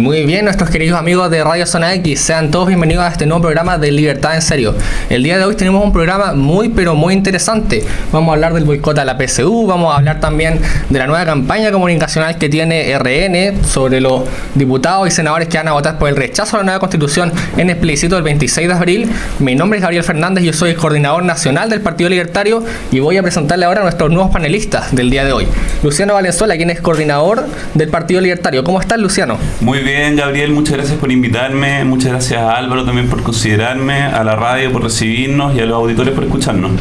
Muy bien, nuestros queridos amigos de Radio Zona X, sean todos bienvenidos a este nuevo programa de Libertad en Serio. El día de hoy tenemos un programa muy pero muy interesante. Vamos a hablar del boicot a la PSU, vamos a hablar también de la nueva campaña comunicacional que tiene RN sobre los diputados y senadores que van a votar por el rechazo a la nueva constitución en el plebiscito del 26 de abril. Mi nombre es Gabriel Fernández, yo soy el coordinador nacional del Partido Libertario y voy a presentarle ahora a nuestros nuevos panelistas del día de hoy. Luciano Valenzuela, quien es coordinador del Partido Libertario. ¿Cómo estás, Luciano? Muy bien, Gabriel, muchas gracias por invitarme, muchas gracias a Álvaro también por considerarme, a la radio por recibirnos y a los auditores por escucharnos.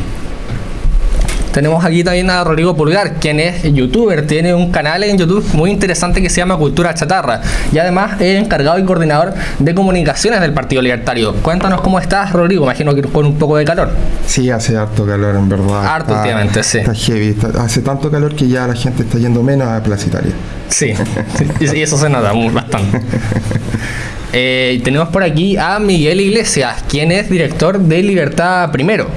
Tenemos aquí también a Rodrigo Pulgar, quien es youtuber, tiene un canal en YouTube muy interesante que se llama Cultura Chatarra y además es encargado y coordinador de comunicaciones del Partido Libertario. Cuéntanos cómo estás, Rodrigo, imagino que con un poco de calor. Sí, hace harto calor en verdad. Harto últimamente, sí. Está heavy, hace tanto calor que ya la gente está yendo menos a Plaza Italia. Sí, y eso se nota bastante. Eh, tenemos por aquí a Miguel Iglesias, quien es director de Libertad Primero.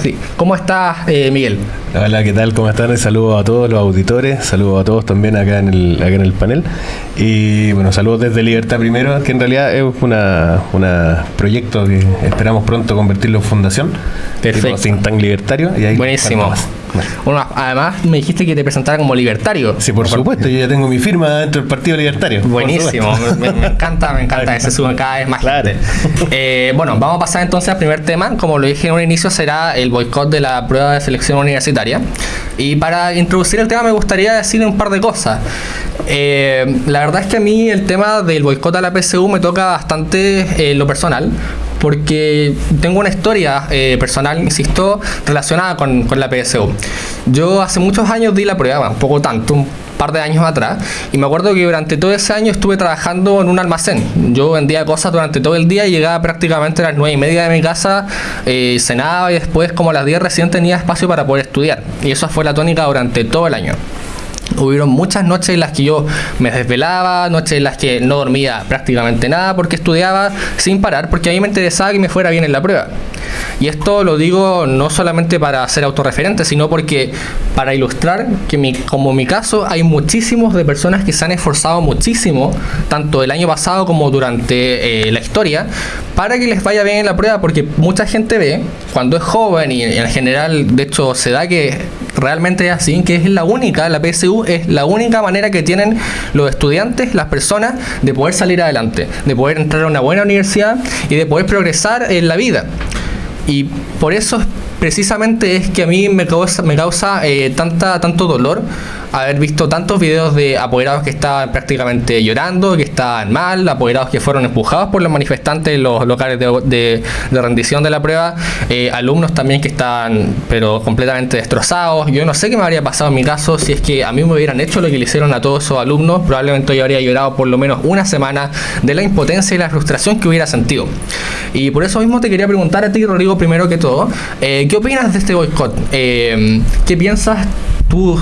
Sí. ¿Cómo estás, eh, Miguel? Hola, ¿qué tal? ¿Cómo están? Saludos a todos los auditores, saludos a todos también acá en el, acá en el panel. Y bueno, saludos desde Libertad Primero, que en realidad es una, una proyecto que esperamos pronto convertirlo en fundación. Perfecto. Think Tank Libertario. Y ahí Buenísimo. Bueno, además me dijiste que te presentara como libertario. Sí, por supuesto, yo ya tengo mi firma dentro del Partido Libertario. Buenísimo, me, encanta, me encanta, ese sube cada vez más claro. Eh, bueno, vamos a pasar entonces al primer tema. Como lo dije en un inicio, será el boicot de la prueba de selección universitaria. Y para introducir el tema me gustaría decir un par de cosas. Eh, la verdad es que a mí el tema del boicot a la PSU me toca bastante eh, lo personal porque tengo una historia eh, personal, insisto, relacionada con, con, la PSU. Yo hace muchos años di la prueba, un poco tanto, un par de años atrás, y me acuerdo que durante todo ese año estuve trabajando en un almacén. Yo vendía cosas durante todo el día llegaba prácticamente a las nueve y media de mi casa, eh, cenaba y después como a las 10 recién tenía espacio para poder estudiar. Y eso fue la tónica durante todo el año. Hubieron muchas noches en las que yo me desvelaba, noches en las que no dormía prácticamente nada porque estudiaba sin parar, porque a mí me interesaba que me fuera bien en la prueba. Y esto lo digo no solamente para ser autorreferente, sino porque para ilustrar que mi, como mi caso hay muchísimos de personas que se han esforzado muchísimo, tanto el año pasado como durante eh, la historia, para que les vaya bien en la prueba, porque mucha gente ve, cuando es joven y en general, de hecho, se da que realmente es así, que es la única, la PSU es la única manera que tienen los estudiantes, las personas, de poder salir adelante, de poder entrar a una buena universidad y de poder progresar en la vida. Y por eso precisamente es que a mí me causa, me causa eh, tanta, tanto dolor haber visto tantos videos de apoderados que estaban prácticamente llorando, que estaban mal, apoderados que fueron empujados por los manifestantes en los locales de, rendición de la prueba, eh, alumnos también que estaban pero completamente destrozados. Yo no sé qué me habría pasado en mi caso si es que a mí me hubieran hecho lo que le hicieron a todos esos alumnos, probablemente yo habría llorado por lo menos una semana de la impotencia y la frustración que hubiera sentido. Y por eso mismo te quería preguntar a ti, Rodrigo, primero que todo, eh, ¿qué opinas de este boicot? Eh, ¿Qué piensas tú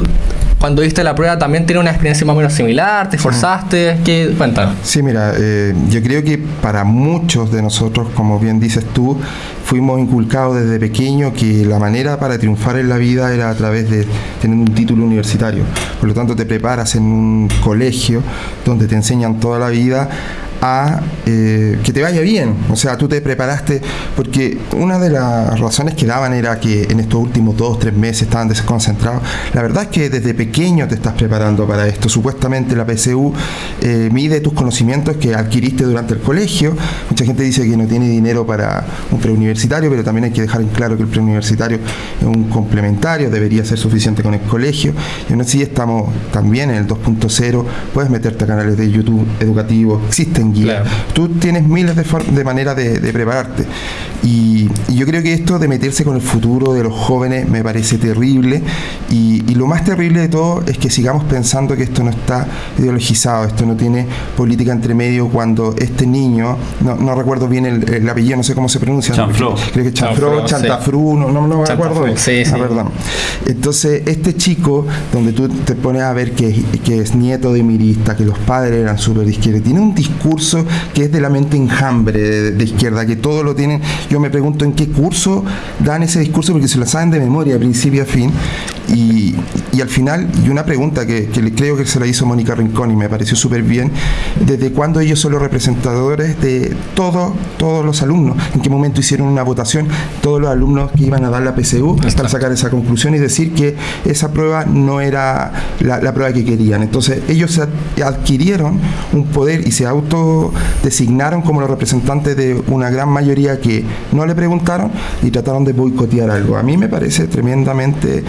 cuando diste la prueba también tiene una experiencia más o menos similar, te esforzaste, ¿qué cuéntanos? Sí, mira, eh, yo creo que para muchos de nosotros, como bien dices tú, fuimos inculcados desde pequeño que la manera para triunfar en la vida era a través de tener un título universitario. Por lo tanto, te preparas en un colegio donde te enseñan toda la vida a eh, que te vaya bien. O sea, tú te preparaste, porque una de las razones que daban era que en estos últimos dos, tres meses estaban desconcentrados. La verdad es que desde pequeño te estás preparando para esto. Supuestamente la PSU eh, mide tus conocimientos que adquiriste durante el colegio. Mucha gente dice que no tiene dinero para un preuniversitario, pero también hay que dejar en claro que el preuniversitario es un complementario, debería ser suficiente con el colegio. Y aún así estamos también en el 2.0, puedes meterte a canales de YouTube educativos, existen Tú tienes miles de, maneras de, prepararte. Y, yo creo que esto de meterse con el futuro de los jóvenes me parece terrible. Y, lo más terrible de todo es que sigamos pensando que esto no está ideologizado, esto no tiene política entre medio cuando este niño, no, recuerdo bien el, apellido, no sé cómo se pronuncia. Chanfro. Creo que Chanfro, Chantafru, no, no, me acuerdo. Sí, sí. Ah, Entonces, este chico, donde tú te pones a ver que, que es nieto de mirista, que los padres eran súper de izquierda, tiene un discurso que es de la mente enjambre de, izquierda, que todo lo tienen. Yo me pregunto en qué curso dan ese discurso porque se lo saben de memoria, de principio a fin. Y, y, al final, y una pregunta que, que, creo que se la hizo Mónica Rincón y me pareció súper bien, ¿desde cuándo ellos son los representadores de todos, todos los alumnos? ¿En qué momento hicieron una votación? Todos los alumnos que iban a dar la PSU para sacar esa conclusión y decir que esa prueba no era la, la prueba que querían. Entonces, ellos adquirieron un poder y se autodesignaron como los representantes de una gran mayoría que no le preguntaron y trataron de boicotear algo. A mí me parece tremendamente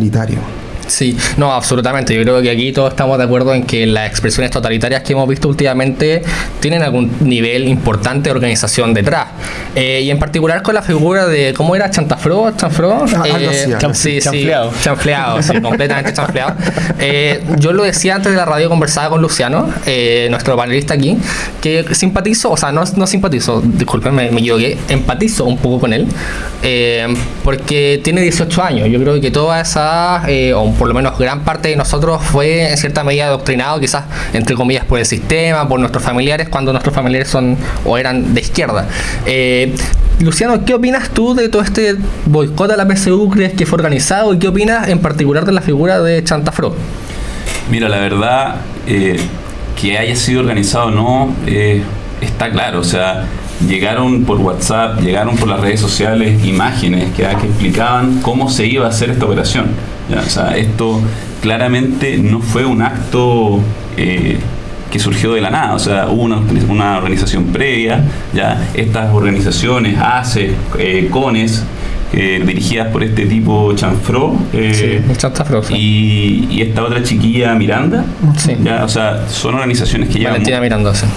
totalitario. Sí, no, absolutamente. Yo creo que aquí todos estamos de acuerdo en que las expresiones totalitarias que hemos visto últimamente tienen algún nivel importante de organización detrás. Eh, y en particular con la figura de, ¿cómo era? ¿Chantafro? ¿Chanfro? Ah, eh, sí, sí, chanfleado. chanfleado, sí, completamente chanfleado. Eh, yo lo decía antes de la radio, conversaba con Luciano, eh, nuestro panelista aquí, que simpatizo, o sea, no, no simpatizo, disculpen, me, me equivoqué, empatizo un poco con él, porque tiene 18 años. Yo creo que toda esa, o un por lo menos gran parte de nosotros fue en cierta medida adoctrinado, quizás entre comillas por el sistema, por nuestros familiares, cuando nuestros familiares son o eran de izquierda. Eh, Luciano, ¿qué opinas tú de todo este boicot a la PSU? ¿Crees que fue organizado? ¿Y qué opinas en particular de la figura de Chantafro? Mira, la verdad, eh, que haya sido organizado o no, eh, está claro. O sea, llegaron por WhatsApp, llegaron por las redes sociales imágenes que, que explicaban cómo se iba a hacer esta operación. O sea, esto claramente no fue un acto eh, que surgió de la nada, o sea, hubo una, una organización previa, ya estas organizaciones, ACE, CONES, eh, dirigidas por este tipo Chanfro eh, y, esta otra chiquilla Miranda. Ya, o sea, son organizaciones que llevan,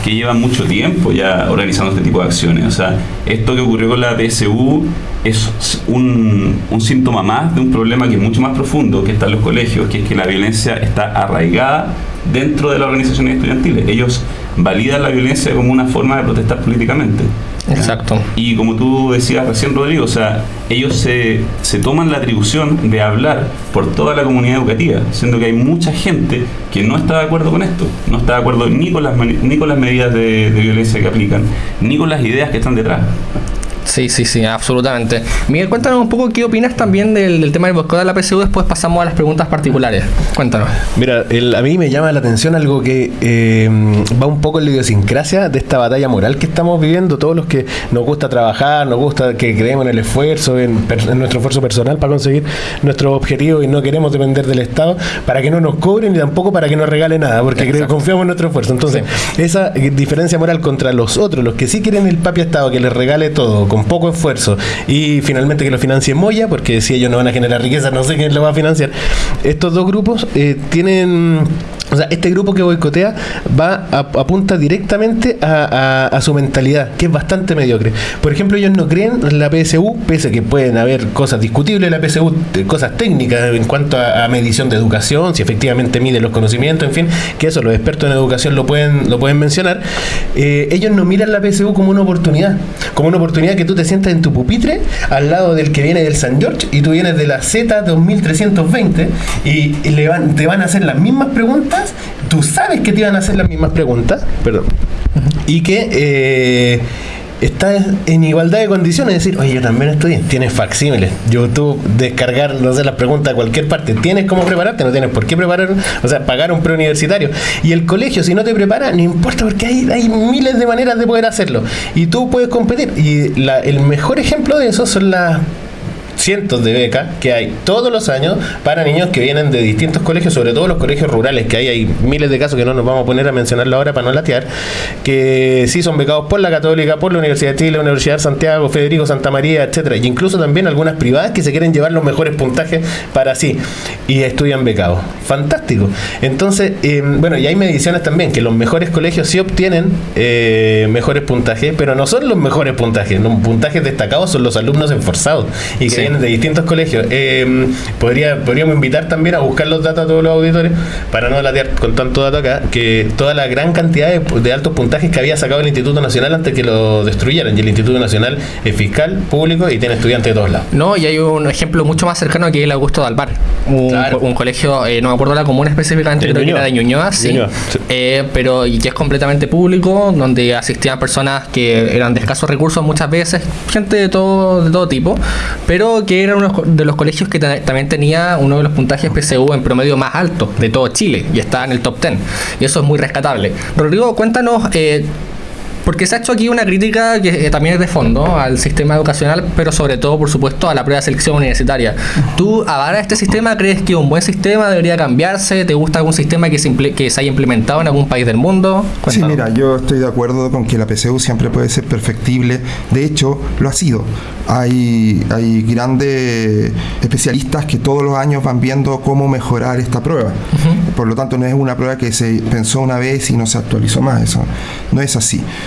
que llevan mucho tiempo ya organizando este tipo de acciones. O sea, esto que ocurrió con la PSU es un, un síntoma más de un problema que es mucho más profundo que está en los colegios, que es que la violencia está arraigada dentro de las organizaciones estudiantiles. Ellos validan la violencia como una forma de protestar políticamente. Exacto. Y como tú decías recién, Rodrigo, o sea, ellos se, se, toman la atribución de hablar por toda la comunidad educativa, siendo que hay mucha gente que no está de acuerdo con esto, no está de acuerdo ni con las, ni con las medidas de, de violencia que aplican, ni con las ideas que están detrás. Sí, sí, sí, absolutamente. Miguel, cuéntanos un poco qué opinas también del, tema del boicot de la PSU, después pasamos a las preguntas particulares. Cuéntanos. Mira, a mí me llama la atención algo que eh, va un poco en la idiosincrasia de esta batalla moral que estamos viviendo, todos los que nos gusta trabajar, nos gusta que creemos en el esfuerzo, en, nuestro esfuerzo personal para conseguir nuestros objetivos y no queremos depender del Estado para que no nos cobren y tampoco para que nos regale nada, porque confiamos en nuestro esfuerzo. Entonces, esa diferencia moral contra los otros, los que sí quieren el papi Estado que les regale todo, con poco esfuerzo y finalmente que lo financie Moya, porque si ellos no van a generar riqueza, no sé quién lo va a financiar. Estos dos grupos eh, tienen o sea, este grupo que boicotea va a, apunta directamente a, su mentalidad, que es bastante mediocre. Por ejemplo, ellos no creen en la PSU, pese a que pueden haber cosas discutibles la PSU, cosas técnicas en cuanto a, medición de educación, si efectivamente mide los conocimientos, en fin, que eso los expertos en educación lo pueden, lo pueden mencionar. Eh, ellos no miran la PSU como una oportunidad, como una oportunidad que tú te sientas en tu pupitre al lado del que viene del San George y tú vienes de la Z 2320 y, le van, te van a hacer las mismas preguntas tú sabes que te iban a hacer las mismas preguntas, perdón, y que eh, estás en igualdad de condiciones, es decir, oye, yo también estoy, tienes facsímiles, YouTube, descargar, no sé, las preguntas a cualquier parte, tienes cómo prepararte, no tienes por qué preparar, o sea, pagar un preuniversitario. Y el colegio, si no te prepara, no importa, porque hay, hay miles de maneras de poder hacerlo. Y tú puedes competir. Y el mejor ejemplo de eso son las cientos de becas que hay todos los años para niños que vienen de distintos colegios, sobre todo los colegios rurales, que hay, hay miles de casos que no nos vamos a poner a mencionarlo ahora para no latear, que sí son becados por la Católica, por la Universidad de Chile, Universidad de Santiago, Federico Santa María, etcétera, y incluso también algunas privadas que se quieren llevar los mejores puntajes para sí y estudian becados. Fantástico. Entonces, em, bueno, y hay mediciones también que los mejores colegios sí obtienen eh, mejores puntajes, pero no son los mejores puntajes, los puntajes destacados son los alumnos esforzados y que de distintos colegios. Eh, podría, podríamos invitar también a buscar los datos a todos los auditores, para no latear con tanto dato acá, que toda la gran cantidad de, altos puntajes que había sacado el Instituto Nacional antes que lo destruyeran. Y el Instituto Nacional es fiscal, público y tiene estudiantes de todos lados. No, y hay un ejemplo mucho más cercano que es el Augusto Dalbar un, colegio, eh, no me acuerdo la comuna específicamente, creo que era de Ñuñoa, sí, eh, pero y que es completamente público, donde asistían personas que eran de escasos recursos muchas veces, gente de todo, de todo tipo, pero que era uno de los colegios que también tenía uno de los puntajes PSU en promedio más alto de todo Chile y está en el top 10. Y eso es muy rescatable. Rodrigo, cuéntanos eh, porque se ha hecho aquí una crítica que eh, también es de fondo al sistema educacional, pero sobre todo, por supuesto, a la prueba de selección universitaria. ¿Tú avalas este sistema? ¿Crees que un buen sistema debería cambiarse? ¿Te gusta algún sistema que se, que se haya implementado en algún país del mundo? Sí, mira, yo estoy de acuerdo con que la PSU siempre puede ser perfectible. De hecho, lo ha sido. Hay, hay grandes especialistas que todos los años van viendo cómo mejorar esta prueba. Por lo tanto, no es una prueba que se pensó una vez y no se actualizó más. Eso no es así.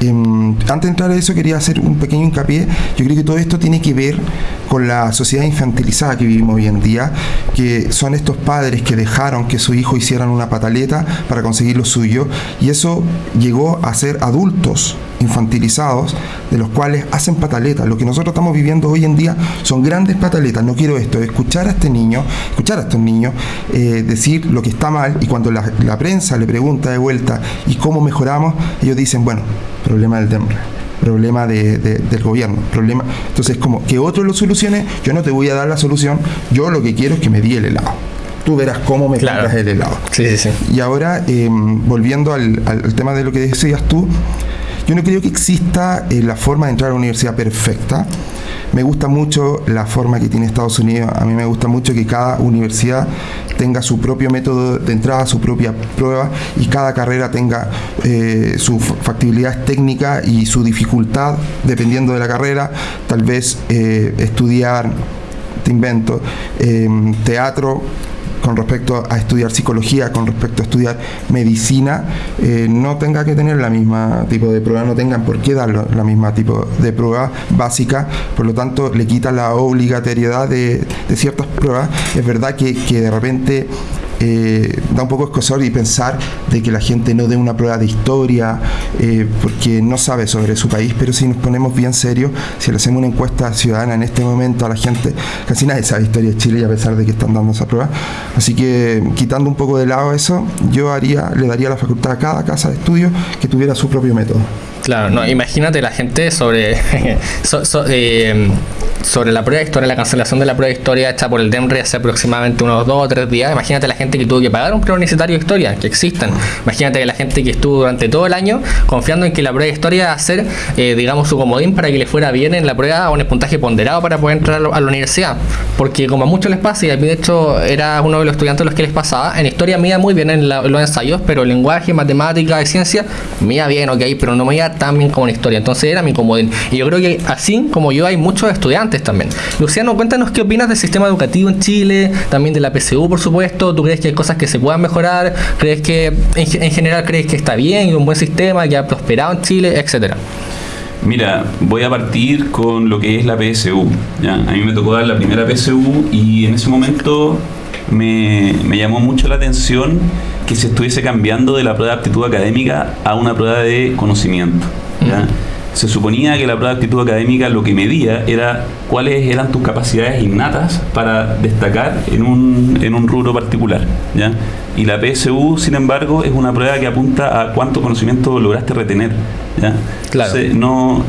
Em, antes de entrar a eso quería hacer un pequeño hincapié. Yo creo que todo esto tiene que ver con la sociedad infantilizada que vivimos hoy en día, que son estos padres que dejaron que su hijo hicieran una pataleta para conseguir lo suyo y eso llegó a ser adultos infantilizados de los cuales hacen pataletas. Lo que nosotros estamos viviendo hoy en día son grandes pataletas. No quiero esto, escuchar a este niño, escuchar a estos niños eh, decir lo que está mal y cuando la, la prensa le pregunta de vuelta y cómo mejoramos, ellos dicen, bueno, problema del DEMRE problema de, del gobierno, problema. Entonces, como que otro lo solucione, yo no te voy a dar la solución, yo lo que quiero es que me di el helado. Tú verás cómo me claro. el helado. Sí, sí, sí. Y ahora, em, volviendo al, al, tema de lo que decías tú, yo no creo que exista eh, la forma de entrar a la universidad perfecta. Me gusta mucho la forma que tiene Estados Unidos. A mí me gusta mucho que cada universidad tenga su propio método de entrada, su propia prueba y cada carrera tenga eh, su factibilidad técnica y su dificultad dependiendo de la carrera. Tal vez eh, estudiar, te invento, teatro con respecto a estudiar psicología, con respecto a estudiar medicina, eh, no tenga que tener la misma tipo de prueba, no tengan por qué dar la misma tipo de prueba básica, por lo tanto le quita la obligatoriedad de, ciertas pruebas. Es verdad que, que de repente eh, da un poco escosor y pensar de que la gente no dé una prueba de historia eh, porque no sabe sobre su país, pero si nos ponemos bien serios, si le hacemos una encuesta ciudadana en este momento a la gente, casi nadie sabe historia de Chile y a pesar de que están dando esa prueba. Así que quitando un poco de lado eso, yo haría, le daría la facultad a cada casa de estudio que tuviera su propio método. Claro, no, imagínate la gente sobre eh, sobre la prueba de historia, la cancelación de la prueba de historia hecha por el DEMRE hace aproximadamente unos dos o tres días. Imagínate la gente que tuvo que pagar un prueba universitario de historia, que existen. Imagínate la gente que estuvo durante todo el año confiando en que la prueba de historia va a ser, eh, digamos, su comodín para que le fuera bien en la prueba o un puntaje ponderado para poder entrar a la universidad. Porque como a muchos les pasa, y a mí de hecho era uno de los estudiantes los que les pasaba, en historia me muy bien en, los ensayos, pero lenguaje, matemática y ciencia me iba bien, ok, pero no me iba tan bien como en historia. Entonces era mi comodín. Y yo creo que así como yo hay muchos estudiantes también. Luciano, cuéntanos qué opinas del sistema educativo en Chile, también de la PSU, por supuesto. ¿Tú crees que hay cosas que se puedan mejorar? ¿Crees que en, general crees que está bien y un buen sistema que ha prosperado en Chile, etcétera? Mira, voy a partir con lo que es la PSU. A mí me tocó dar la primera PSU y en ese momento me, me, llamó mucho la atención que se estuviese cambiando de la prueba de aptitud académica a una prueba de conocimiento. ¿ya? se suponía que la prueba de actitud académica lo que medía era cuáles eran tus capacidades innatas para destacar en un, en un rubro particular. ¿ya? Y la PSU, sin embargo, es una prueba que apunta a cuánto conocimiento lograste retener. ¿ya? Claro. no,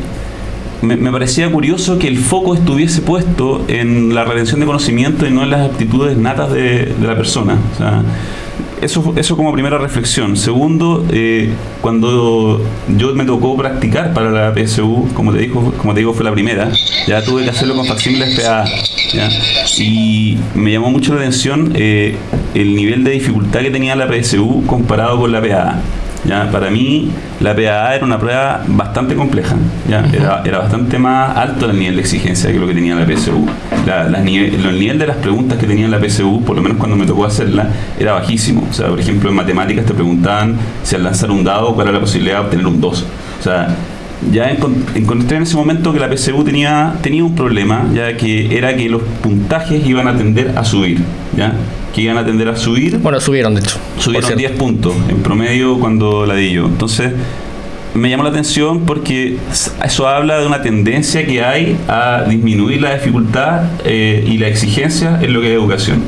me, parecía curioso que el foco estuviese puesto en la retención de conocimiento y no en las aptitudes natas de, la persona. Eso, eso como primera reflexión. Segundo, eh, cuando yo me tocó practicar para la PSU, como te, dijo, como te digo, fue la primera, ya tuve que hacerlo con facsímiles PA. Y me llamó mucho la atención eh, el nivel de dificultad que tenía la PSU comparado con la PA. ¿Ya? Para mí, la PAA era una prueba bastante compleja, ¿ya? Era, era, bastante más alto el nivel de exigencia que lo que tenía la PSU. La, el nivel de las preguntas que tenía la PSU, por lo menos cuando me tocó hacerla, era bajísimo. O sea, por ejemplo, en matemáticas te preguntaban si al lanzar un dado, cuál era la posibilidad de obtener un 2. O sea, ya encontré en ese momento que la PSU tenía, tenía un problema, ya que era que los puntajes iban a tender a subir, ¿ya? que iban a tender a subir. Bueno, subieron de hecho. Subieron 10 puntos en promedio cuando la di yo. Entonces, me llamó la atención porque eso habla de una tendencia que hay a disminuir la dificultad eh, y la exigencia en lo que es educación.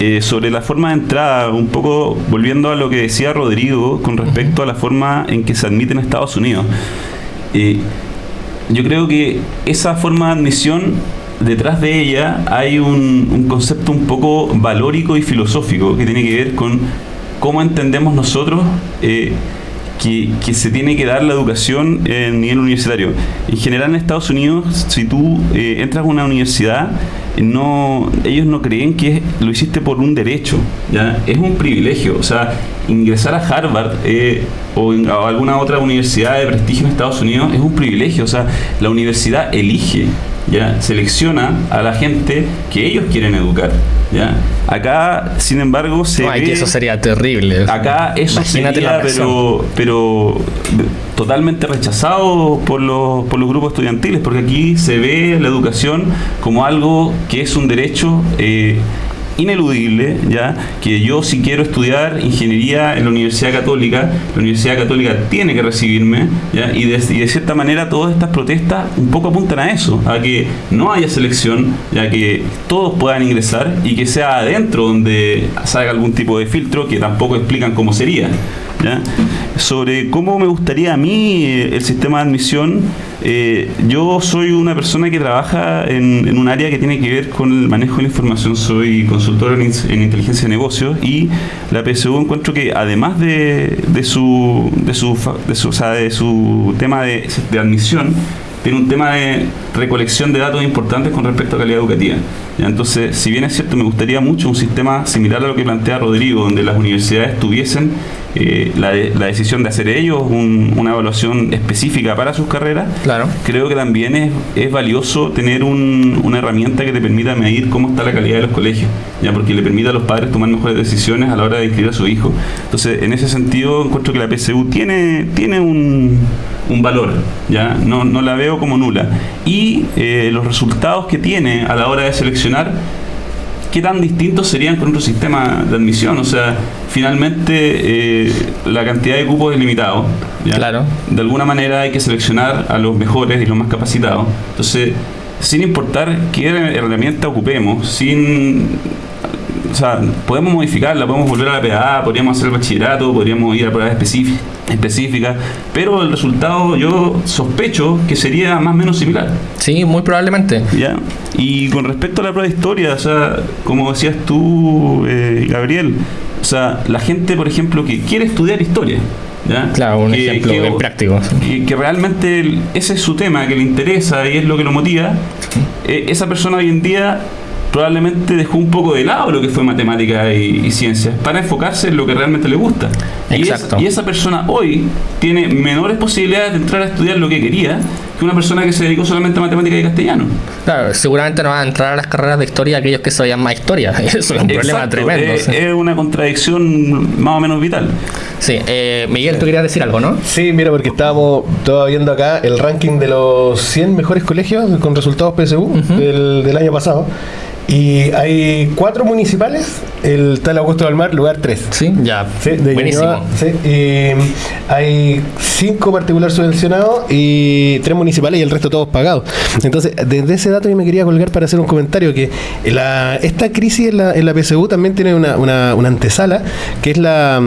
eh, sobre la forma de entrada, un poco volviendo a lo que decía Rodrigo con respecto a la forma en que se admite en Estados Unidos. Eh, yo creo que esa forma de admisión, detrás de ella hay un, un concepto un poco valórico y filosófico que tiene que ver con cómo entendemos nosotros eh, que, se tiene que dar la educación en nivel universitario. En general en Estados Unidos, si tú eh, entras a una universidad, no, ellos no creen que lo hiciste por un derecho, ¿ya? es un privilegio. O sea, ingresar a Harvard eh, o a alguna otra universidad de prestigio en Estados Unidos es un privilegio. O sea, la universidad elige ¿ya? selecciona a la gente que ellos quieren educar. ¿ya? Acá, sin embargo, se no, que eso sería terrible. Acá eso Imagínate sería, pero, pero totalmente rechazado por los, por los grupos estudiantiles, porque aquí se ve la educación como algo que es un derecho eh, ineludible, ya que yo si quiero estudiar ingeniería en la Universidad Católica, la Universidad Católica tiene que recibirme, ¿ya? Y, de, y de cierta manera todas estas protestas un poco apuntan a eso, a que no haya selección, ya que todos puedan ingresar y que sea adentro donde salga algún tipo de filtro que tampoco explican cómo sería. Sobre cómo me gustaría a mí eh, el sistema de admisión, eh, yo soy una persona que trabaja en, un área que tiene que ver con el manejo de la información, soy consultor en, en inteligencia de negocios y la PSU encuentro que además de, su, de, su, de, su, de su tema de, de admisión, tiene un tema de recolección de datos importantes con respecto a calidad educativa. ¿ya? Entonces, si bien es cierto, me gustaría mucho un sistema similar a lo que plantea Rodrigo, donde las universidades tuviesen eh, la, de, la, decisión de hacer ellos un, una evaluación específica para sus carreras, claro. creo que también es, es valioso tener un, una herramienta que te permita medir cómo está la calidad de los colegios, ya porque le permite a los padres tomar mejores decisiones a la hora de inscribir a su hijo. Entonces, en ese sentido, encuentro que la PSU tiene, tiene un, un valor, ya no, no la veo como nula. Y eh, los resultados que tiene a la hora de seleccionar qué tan distintos serían con otro sistema de admisión. O sea, finalmente eh, la cantidad de cupos es limitado. ¿ya? Claro. De alguna manera hay que seleccionar a los mejores y los más capacitados. Entonces, sin importar qué herramienta ocupemos, sin sea, podemos modificarla, podemos volver a la PA, podríamos hacer el bachillerato, podríamos ir a pruebas específicas, pero el resultado yo sospecho que sería más o menos similar. Sí, muy probablemente. ¿Ya? Y con respecto a la prueba de historia, o sea, como decías tú, eh, Gabriel, o sea, la gente, por ejemplo, que quiere estudiar historia, ¿Ya? Claro, un que, ejemplo que, práctico. Que, que, realmente ese es su tema, que le interesa y es lo que lo motiva. Eh, esa persona hoy en día probablemente dejó un poco de lado lo que fue matemática y, y ciencias para enfocarse en lo que realmente le gusta. Y, es, y, esa persona hoy tiene menores posibilidades de entrar a estudiar lo que quería que una persona que se dedicó solamente a matemática y castellano. Claro, seguramente no van a entrar a las carreras de historia aquellos que sabían más historia. Eso es un Exacto, problema tremendo. Es, es, una contradicción más o menos vital. Sí, eh, Miguel, tú querías decir algo, ¿no? Sí, mira, porque estábamos todos viendo acá el ranking de los 100 mejores colegios con resultados PSU uh -huh. del, del año pasado. Y hay cuatro municipales, el tal Augusto del Mar, lugar 3. Sí, ya. Sí, de Buenísimo. Ñuñoa, sí, y hay cinco particular subvencionados y tres municipales y el resto todos pagados. Entonces, desde ese dato yo me quería colgar para hacer un comentario que la, esta crisis en la, en la PSU también tiene una, una, una antesala, que es la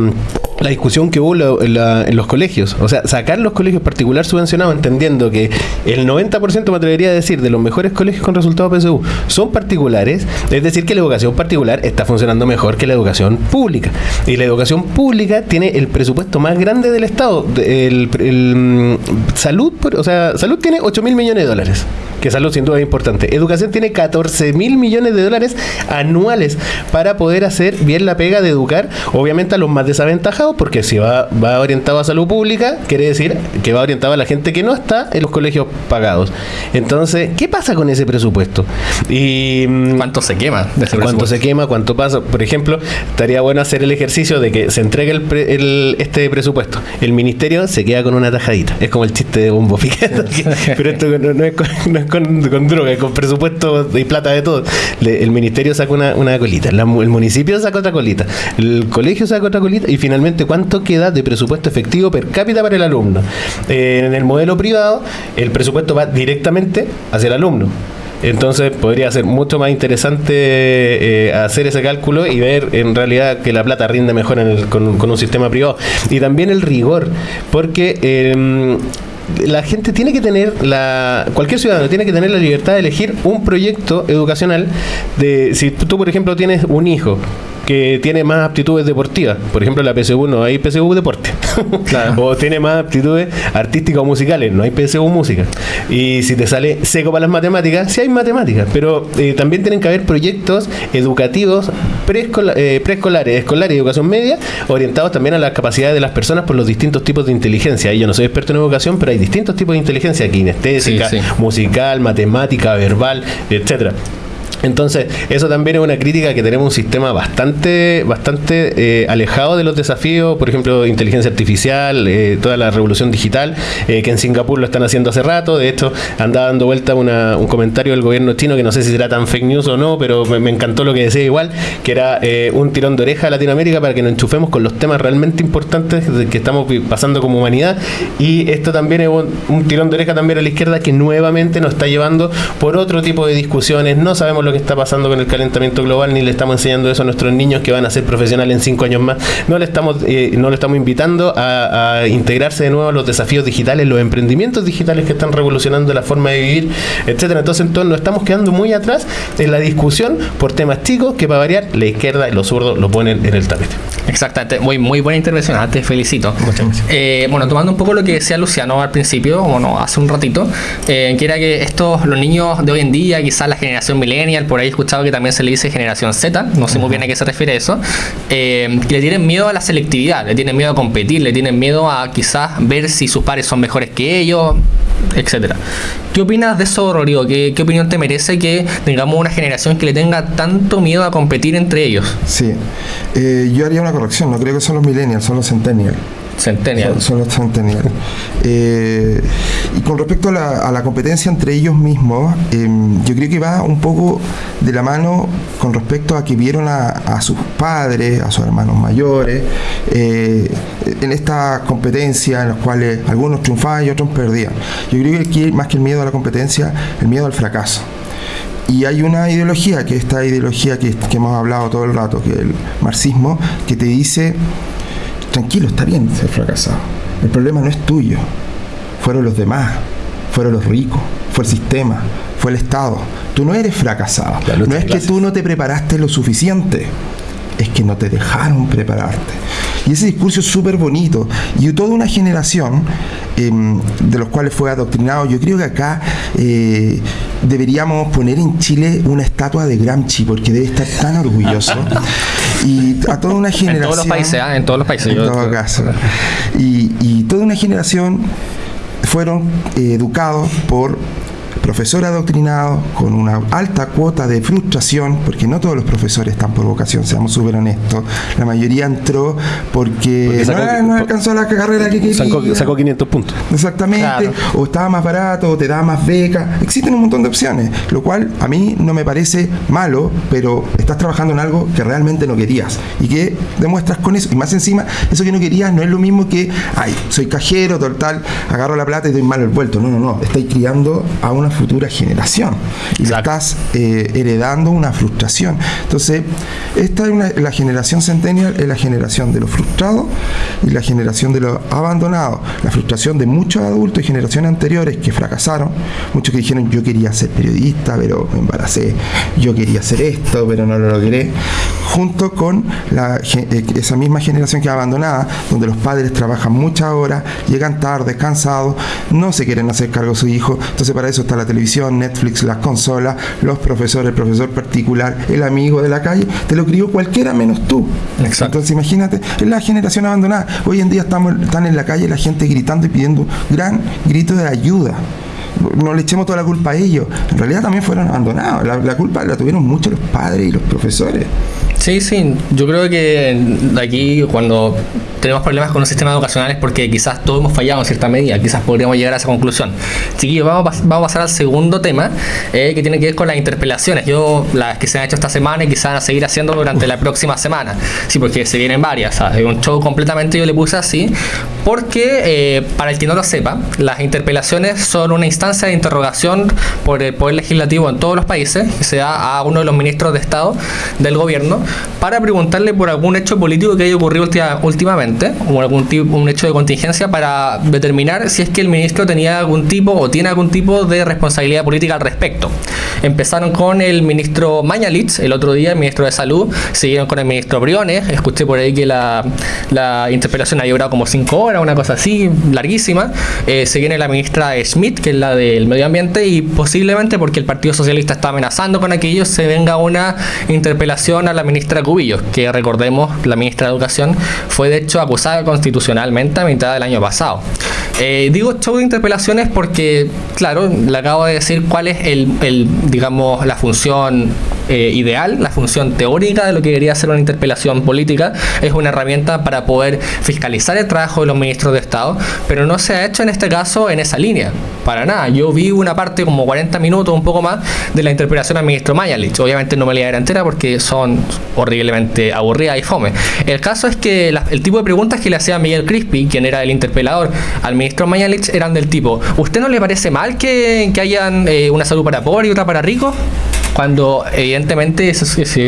la discusión que hubo la, la, en los colegios. O sea, sacar los colegios particular subvencionados entendiendo que el 90% me atrevería a decir de los mejores colegios con resultados PSU son particulares, es decir, que la educación particular está funcionando mejor que la educación pública. Y la educación pública tiene el presupuesto más grande del Estado. El, el, el salud, o sea, salud tiene 8 mil millones de dólares que salud sin duda es importante. Educación tiene 14 mil millones de dólares anuales para poder hacer bien la pega de educar, obviamente a los más desaventajados, porque si va, va orientado a salud pública, quiere decir que va orientado a la gente que no está en los colegios pagados. Entonces, ¿qué pasa con ese presupuesto? Y ¿Cuánto se quema? De ese ¿Cuánto se quema? ¿Cuánto pasa? Por ejemplo, estaría bueno hacer el ejercicio de que se entregue el, pre, el este presupuesto. El ministerio se queda con una tajadita. Es como el chiste de Bombo Fiquet. pero esto no, no, es, no es con, con, droga, con presupuesto y plata de todo. El ministerio saca una, una colita, la, el municipio saca otra colita, el colegio saca otra colita y finalmente cuánto queda de presupuesto efectivo per cápita para el alumno. Eh, en el modelo privado, el presupuesto va directamente hacia el alumno. Entonces podría ser mucho más interesante eh, hacer ese cálculo y ver en realidad que la plata rinde mejor con, con, un sistema privado. Y también el rigor, porque... Eh, la gente tiene que tener la cualquier ciudadano tiene que tener la libertad de elegir un proyecto educacional de si tú por ejemplo tienes un hijo que tiene más aptitudes deportivas. Por ejemplo, la PSU no hay PSU deporte. o tiene más aptitudes artísticas o musicales, no hay PSU música. Y si te sale seco para las matemáticas, sí hay matemáticas, pero eh, también tienen que haber proyectos educativos eh, preescolares, escolares y educación media, orientados también a las capacidades de las personas por los distintos tipos de inteligencia. Y yo no soy experto en educación, pero hay distintos tipos de inteligencia, kinestésica, musical, matemática, verbal, etcétera. Entonces, eso también es una crítica que tenemos un sistema bastante, bastante eh, alejado de los desafíos, por ejemplo, inteligencia artificial, eh, toda la revolución digital, eh, que en Singapur lo están haciendo hace rato. De hecho, anda dando vuelta un comentario del gobierno chino que no sé si será tan fake news o no, pero me, encantó lo que decía igual, que era un tirón de oreja a Latinoamérica para que nos enchufemos con los temas realmente importantes que estamos pasando como humanidad. Y esto también es un, un tirón de oreja también a la izquierda que nuevamente nos está llevando por otro tipo de discusiones. No sabemos lo que está pasando con el calentamiento global, ni le estamos enseñando eso a nuestros niños que van a ser profesionales en cinco años más. No le estamos, eh, no le estamos invitando a, integrarse de nuevo a los desafíos digitales, los emprendimientos digitales que están revolucionando la forma de vivir, etcétera. Entonces, entonces nos estamos quedando muy atrás en la discusión por temas chicos que para variar la izquierda y los zurdos lo ponen en el tapete. Exactamente, muy, muy buena intervención, ah, te felicito. Muchas gracias. Eh, bueno, tomando un poco lo que decía Luciano al principio, bueno, hace un ratito, eh, que era que estos, los niños de hoy en día, quizás la generación millennial, por ahí he escuchado que también se le dice generación Z, no sé muy bien a qué se refiere eso, eh, que le tienen miedo a la selectividad, le tienen miedo a competir, le tienen miedo a quizás ver si sus pares son mejores que ellos, etcétera. ¿Qué opinas de eso, Rodrigo? ¿Qué, ¿Qué, opinión te merece que tengamos una generación que le tenga tanto miedo a competir entre ellos? Sí, eh, yo haría una corrección, no creo que son los millennials, son los centennials. Centennial. Son, los Centennial. Eh, y con respecto a la, competencia entre ellos mismos, em, yo creo que va un poco de la mano con respecto a que vieron a, sus padres, a sus hermanos mayores, eh, en esta competencia en las cuales algunos triunfaban y otros perdían. Yo creo que aquí, más que el miedo a la competencia, el miedo al fracaso. Y hay una ideología, que esta ideología que, que hemos hablado todo el rato, que es el marxismo, que te dice tranquilo, está bien ser fracasado. El problema no es tuyo, fueron los demás, fueron los ricos, fue el sistema, fue el Estado. Tú no eres fracasado. No es que tú no te preparaste lo suficiente, es que no te dejaron prepararte. Y ese discurso es súper bonito. Y toda una generación em, de los cuales fue adoctrinado, yo creo que acá eh, deberíamos poner en Chile una estatua de Gramsci, porque debe estar tan orgulloso. y a toda una generación. En todos los países, ¿ah? en todos los países. En todo caso. Y, y toda una generación fueron eh, educados por profesor adoctrinado, con una alta cuota de frustración, porque no todos los profesores están por vocación, seamos súper honestos. La mayoría entró porque, no, alcanzó la carrera que quería. Sacó, 500 puntos. Exactamente. O estaba más barato, o te daba más beca. Existen un montón de opciones, lo cual a mí no me parece malo, pero estás trabajando en algo que realmente no querías y que demuestras con eso. Y más encima, eso que no querías no es lo mismo que, ay, soy cajero, total, agarro la plata y doy mal el vuelto. No, no, no. Estáis criando a una futura generación. Y le estás eh, heredando una frustración. Entonces, esta es la generación centennial, es la generación de los frustrados y la generación de los abandonados. La frustración de muchos adultos y generaciones anteriores que fracasaron, muchos que dijeron yo quería ser periodista, pero me embaracé, yo quería hacer esto, pero no lo logré, junto con la, eh, esa misma generación que es abandonada, donde los padres trabajan muchas horas, llegan tarde, cansados, no se quieren hacer cargo de su hijo, entonces para eso está la televisión, Netflix, las consolas, los profesores, el profesor particular, el amigo de la calle, te lo crió cualquiera menos tú. Entonces imagínate, es la generación abandonada. Hoy en día estamos, están en la calle la gente gritando y pidiendo un gran grito de ayuda no le echemos toda la culpa a ellos. En realidad también fueron abandonados. La, culpa la tuvieron mucho los padres y los profesores. Sí, sí, yo creo que aquí cuando tenemos problemas con los sistemas educacionales porque quizás todos hemos fallado en cierta medida, quizás podríamos llegar a esa conclusión. Chiquillos, vamos, vamos a pasar al segundo tema eh, que tiene que ver con las interpelaciones. Yo, las que se han hecho esta semana y quizás van a seguir haciendo durante la próxima semana. Sí, porque se vienen varias. ¿sabes? Un show completamente yo le puse así porque, eh, para el que no lo sepa, las interpelaciones son una instancia de interrogación por el Poder Legislativo en todos los países que se da a uno de los ministros de Estado del gobierno para preguntarle por algún hecho político que haya ocurrido últimamente o algún tipo, un hecho de contingencia para determinar si es que el ministro tenía algún tipo o tiene algún tipo de responsabilidad política al respecto. Empezaron con el ministro Mañalich el otro día, el ministro de Salud, siguieron con el ministro Briones, escuché por ahí que la, la interpelación ha durado como cinco horas, una cosa así, larguísima. Eh, se viene la ministra Schmidt, que es la del medio ambiente, y posiblemente porque el Partido Socialista está amenazando con aquello, se venga una interpelación a la ministra Cubillos, que recordemos, la ministra de Educación fue de hecho acusada constitucionalmente a mitad del año pasado. Eh, digo show de interpelaciones porque, claro, le acabo de decir cuál es el, el digamos, la función eh, ideal, la función teórica de lo que debería ser una interpelación política, es una herramienta para poder fiscalizar el trabajo de los ministros de Estado, pero no se ha hecho en este caso en esa línea, para nada. Yo vi una parte, como 40 minutos, un poco más, de la interpelación al ministro Mayalich. Obviamente no me la entera porque son horriblemente aburridas y fome. El caso es que el tipo de preguntas que le hacía Miguel Crispi, quien era el interpelador al ministro Mayalich, eran del tipo, ¿usted no le parece mal que, que hayan eh, una salud para pobres y otra para ricos? Cuando evidentemente,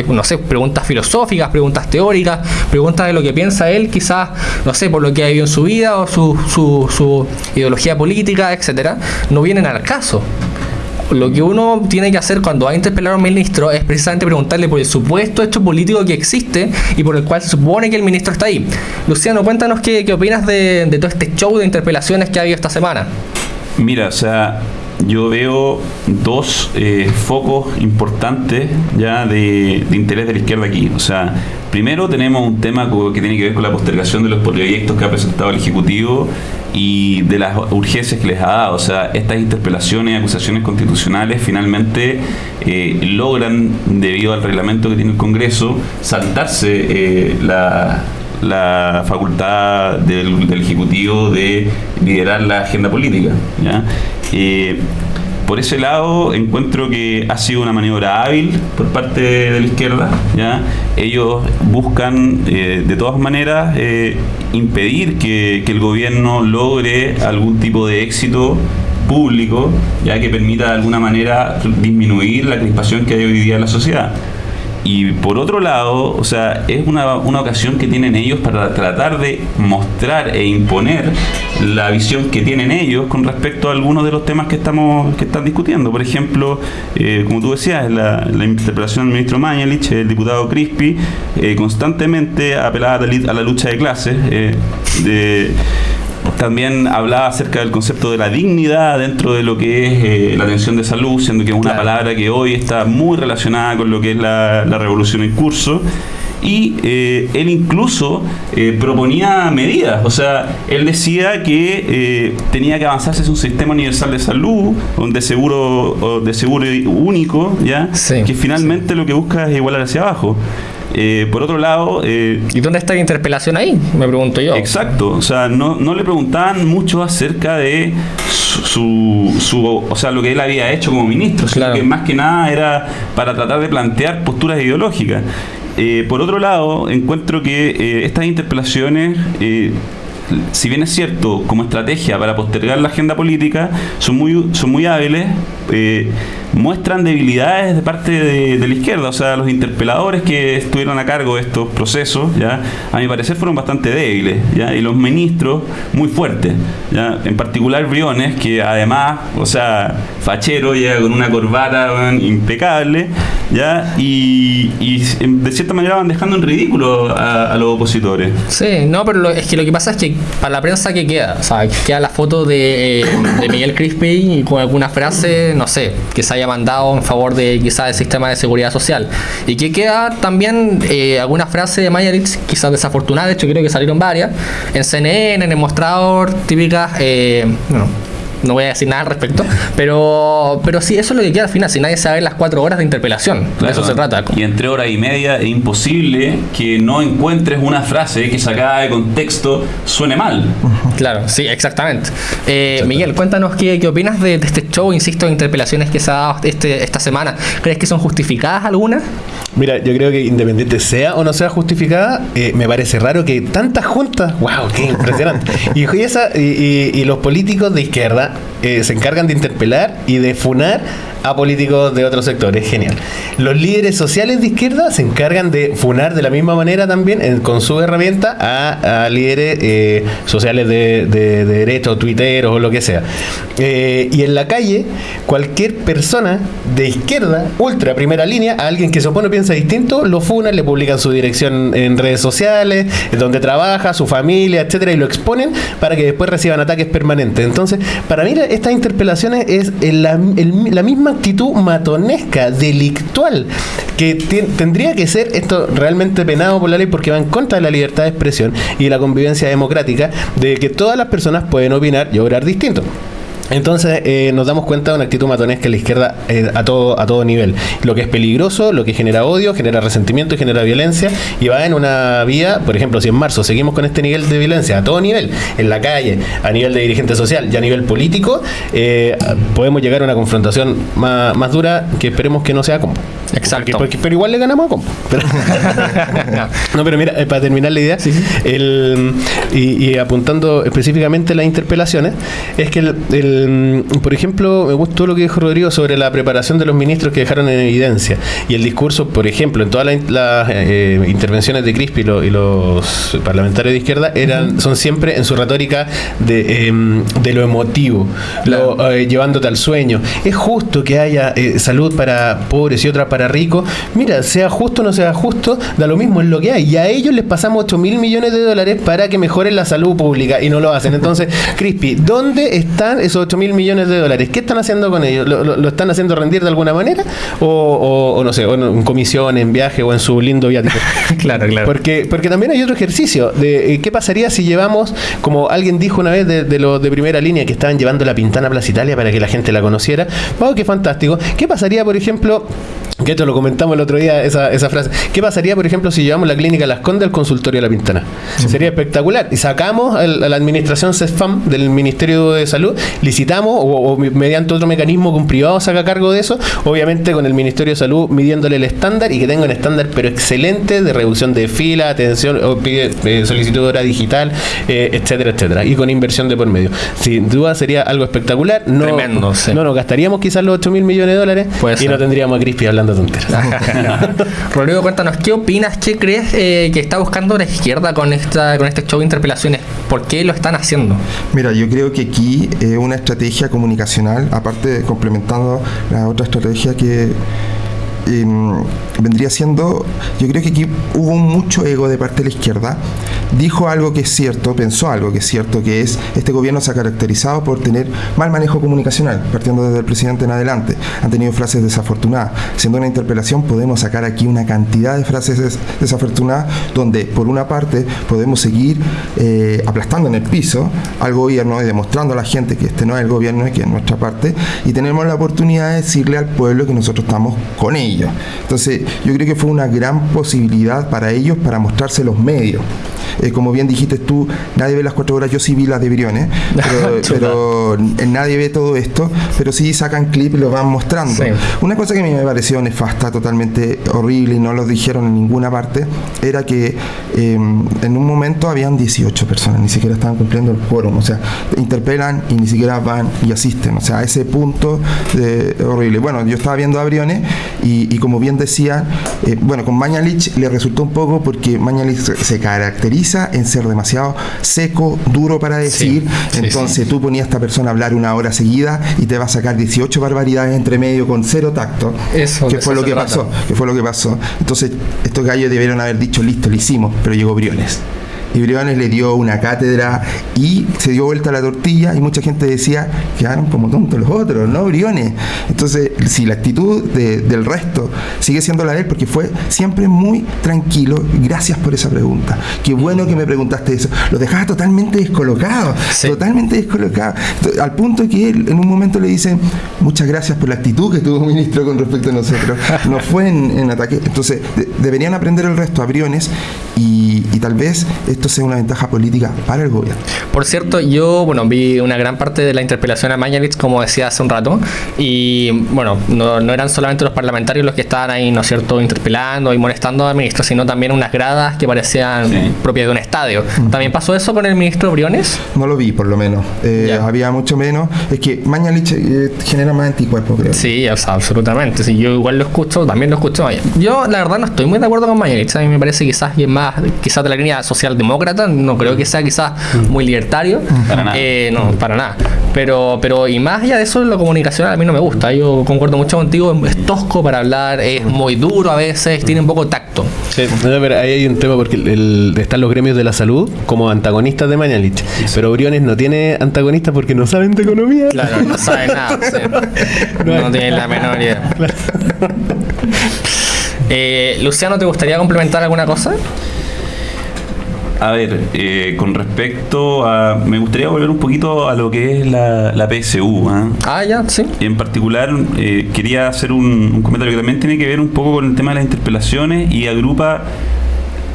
no sé, preguntas filosóficas, preguntas teóricas, preguntas de lo que piensa él, quizás, no sé, por lo que ha vivido en su vida o su, su, su ideología política, etcétera, no vienen al caso lo que uno tiene que hacer cuando va a interpelar a un ministro es precisamente preguntarle por el supuesto hecho político que existe y por el cual se supone que el ministro está ahí. Luciano, cuéntanos qué, qué opinas de, de todo este show de interpelaciones que ha habido esta semana. Mira, o sea, yo veo dos eh, focos importantes ya de, interés de la izquierda aquí. O sea, primero tenemos un tema que tiene que ver con la postergación de los proyectos que ha presentado el Ejecutivo y de las urgencias que les ha dado. O sea, estas interpelaciones acusaciones constitucionales finalmente eh, logran, debido al reglamento que tiene el Congreso, saltarse eh, la facultad del, Ejecutivo de liderar la agenda política. ¿ya? Por ese lado encuentro que ha sido una maniobra hábil por parte de la izquierda. ¿ya? Ellos buscan eh, de todas maneras eh, impedir que, que, el gobierno logre algún tipo de éxito público ya que permita de alguna manera disminuir la crispación que hay hoy día en la sociedad. Y por otro lado, o sea, es una, una, ocasión que tienen ellos para tratar de mostrar e imponer la visión que tienen ellos con respecto a algunos de los temas que estamos que están discutiendo. Por ejemplo, eh, como tú decías, la, la interpelación del ministro Mañalich, el diputado Crispi, eh, constantemente apelaba a la lucha de clases. Eh, también hablaba acerca del concepto de la dignidad dentro de lo que es eh, la atención de salud, siendo que es una palabra que hoy está muy relacionada con lo que es la, revolución en curso. Y eh, él incluso eh, proponía medidas, o sea, él decía que tenía que avanzarse hacia un sistema universal de salud, de seguro, de seguro único, ya, que finalmente lo que busca es igualar hacia abajo. Eh, por otro lado... Eh, ¿Y dónde está la interpelación ahí? Me pregunto yo. Exacto, o sea, no, no le preguntaban mucho acerca de su, su, o sea, lo que él había hecho como ministro, sino que más que nada era para tratar de plantear posturas ideológicas. Eh, por otro lado, encuentro que estas interpelaciones si bien es cierto, como estrategia para postergar la agenda política, son muy, son muy hábiles, eh, muestran debilidades de parte de, la izquierda. O sea, los interpeladores que estuvieron a cargo de estos procesos, ya a mi parecer fueron bastante débiles, ¿ya? y los ministros muy fuertes. ¿ya? En particular Briones, que además, o sea, fachero, llega con una corbata impecable, ¿ya? Y, de cierta manera van dejando en ridículo a, los opositores. Sí, no, pero es que lo que pasa es que para la prensa que queda, o sea, queda la foto de, eh, de Miguel Crispi y con alguna frase, no sé, que se haya mandado en favor de quizás el sistema de seguridad social. Y que queda también eh, alguna frase de Mayeritz, quizás desafortunada, de hecho creo que salieron varias, en CNN, en el mostrador, típicas, eh, no voy a decir nada al respecto, pero, pero sí, eso es lo que queda al final, si nadie sabe las cuatro horas de interpelación, de eso se trata. Y entre hora y media es imposible que no encuentres una frase que sacada de contexto suene mal. Claro, sí, exactamente. Eh, Miguel, cuéntanos qué, qué opinas de, de, este show, insisto, de interpelaciones que se ha dado este, esta semana. ¿Crees que son justificadas algunas? Mira, yo creo que independiente sea o no sea justificada, eh, me parece raro que tantas juntas, wow, qué impresionante. y, esa, y, y, los políticos de izquierda eh, se encargan de interpelar y de funar a políticos de otros sectores. Genial. Los líderes sociales de izquierda se encargan de funar de la misma manera también con su herramienta a, líderes eh, sociales de, de, de, o tuiteros o lo que sea. Eh, y en la calle, cualquier persona de izquierda, ultra primera línea, a alguien que se opone o piensa distinto, lo funan, le publican su dirección en redes sociales, donde trabaja, su familia, etcétera, y lo exponen para que después reciban ataques permanentes. Entonces, para mí estas interpelaciones es la, el, la misma actitud matonesca, delictual, que tendría que ser esto realmente penado por la ley porque va en contra de la libertad de expresión y de la convivencia democrática, de que todas las personas pueden opinar y obrar distinto. Entonces eh, nos damos cuenta de una actitud matonesca en la izquierda eh, a todo a todo nivel. Lo que es peligroso, lo que genera odio, genera resentimiento y genera violencia y va en una vía, por ejemplo, si en marzo seguimos con este nivel de violencia a todo nivel, en la calle, a nivel de dirigente social y a nivel político, eh, podemos llegar a una confrontación más, más, dura que esperemos que no sea combo. Exacto. Porque, porque, pero igual le ganamos a combo. Pero no, pero mira, para terminar la idea, sí, sí. El, y, y, apuntando específicamente las interpelaciones, es que el, el por ejemplo, me gustó lo que dijo Rodrigo sobre la preparación de los ministros que dejaron en evidencia y el discurso, por ejemplo, en todas las la, eh, intervenciones de Crispi y, lo, y, los parlamentarios de izquierda eran, uh -huh. son siempre en su retórica de, eh, de lo emotivo, claro. lo, eh, llevándote al sueño. Es justo que haya eh, salud para pobres y otra para ricos. Mira, sea justo o no sea justo, da lo mismo, es lo que hay. Y a ellos les pasamos 8 mil millones de dólares para que mejoren la salud pública y no lo hacen. Entonces, Crispi, ¿dónde están esos 8 mil millones de dólares? ¿Qué están haciendo con ellos? ¿Lo, lo, lo están haciendo rendir de alguna manera? ¿O, o, o no sé, o en comisión, en viaje o en su lindo viático? claro, claro. Porque, porque también hay otro ejercicio de eh, qué pasaría si llevamos, como alguien dijo una vez de, de los de primera línea, que estaban llevando la pintana a Plaza Italia para que la gente la conociera. ¡Wow, qué fantástico! ¿Qué pasaría, por ejemplo, que esto lo comentamos el otro día, esa, esa frase. ¿Qué pasaría, por ejemplo, si llevamos la clínica Las Condes al consultorio de la Pintana? Sí. Sería espectacular. Y sacamos a la administración CESFAM del Ministerio de Salud, licitamos o, o, mediante otro mecanismo que un privado saca cargo de eso, obviamente con el Ministerio de Salud midiéndole el estándar y que tenga un estándar pero excelente de reducción de fila, atención, o pide, eh, solicitud de hora digital, eh, etcétera, etcétera. Y con inversión de por medio. Sin duda sería algo espectacular. No, Tremendo, sí. no nos gastaríamos quizás los 8 mil millones de dólares Puede y ser. no tendríamos a Crispy hablando tonteras. Rodrigo, cuéntanos, ¿qué opinas? ¿Qué crees eh, que está buscando la izquierda con esta con este show de interpelaciones? ¿Por qué lo están haciendo? Mira, yo creo que aquí es eh, una estrategia comunicacional, aparte de complementando la otra estrategia que eh, vendría siendo, yo creo que aquí hubo mucho ego de parte de la izquierda. Dijo algo que es cierto, pensó algo que es cierto, que es este gobierno se ha caracterizado por tener mal manejo comunicacional, partiendo desde el presidente en adelante. Han tenido frases desafortunadas. Siendo una interpelación podemos sacar aquí una cantidad de frases des desafortunadas donde por una parte podemos seguir eh, aplastando en el piso al gobierno y demostrando a la gente que este no es el gobierno y que es nuestra parte y tenemos la oportunidad de decirle al pueblo que nosotros estamos con ellos. Entonces yo creo que fue una gran posibilidad para ellos para mostrarse los medios. Eh, como bien dijiste tú, nadie ve las cuatro horas, yo sí vi las de Briones, pero, pero nadie ve todo esto, pero sí sacan clip y lo van mostrando. Sí. Una cosa que a mí me pareció nefasta, totalmente horrible y no lo dijeron en ninguna parte, era que eh, en un momento habían 18 personas, ni siquiera estaban cumpliendo el quórum, o sea, interpelan y ni siquiera van y asisten, o sea, a ese punto horrible. Bueno, yo estaba viendo a Briones y, y como bien decía, eh, bueno, con Mañalich le resultó un poco porque Mañalich se caracteriza en ser demasiado seco, duro para decir. Sí, Entonces sí, sí. tú ponías a esta persona a hablar una hora seguida y te va a sacar 18 barbaridades entre medio con cero tacto. Eso, que fue lo que pasó. Que fue lo que pasó. Entonces, estos gallos debieron haber dicho, listo, lo hicimos, pero llegó Briones. Y Briones le dio una cátedra y se dio vuelta la tortilla y mucha gente decía, quedaron como tontos los otros, ¿no? Briones. Entonces, si la actitud del resto sigue siendo la de él, porque fue siempre muy tranquilo, gracias por esa pregunta. Qué bueno que me preguntaste eso. Lo dejaba totalmente descolocado, totalmente descolocado. Al punto que él en un momento le dicen, muchas gracias por la actitud que tuvo el ministro con respecto a nosotros. No fue en, ataque. Entonces, deberían aprender el resto a Briones y, tal vez esto sea una ventaja política para el gobierno. Por cierto, yo bueno vi una gran parte de la interpelación a Mañalich, como decía hace un rato, y bueno, no, eran solamente los parlamentarios los que estaban ahí, ¿no es cierto?, interpelando y molestando al ministro, sino también unas gradas que parecían propias de un estadio. ¿También pasó eso con el ministro Briones? No lo vi, por lo menos. Eh, había mucho menos. Es que Mañalich eh, genera más anticuerpos, creo. Sí, absolutamente. Sí, yo igual lo escucho, también lo escucho. Yo, la verdad, no estoy muy de acuerdo con Mañalich. A mí me parece quizás que más, quizás de la línea socialdemócrata. No creo que sea quizás muy libertario. Para nada. Eh, no, para nada. Pero, pero, y más allá de eso, la comunicación a mí no me gusta. Yo concuerdo mucho contigo. Es tosco para hablar, es muy duro a veces, tiene un poco tacto. Sí, pero ahí hay un tema porque están los gremios de la salud como antagonistas de Mañalich. Pero Briones no tiene antagonistas porque no saben de economía. Claro, no saben nada. no, tienen la menor idea. Eh, Luciano, ¿te gustaría complementar alguna cosa? A ver, eh, con respecto a. Me gustaría volver un poquito a lo que es la, PSU. ¿ah? ¿ah? ya, sí. Y en particular, eh, quería hacer un, comentario que también tiene que ver un poco con el tema de las interpelaciones y agrupa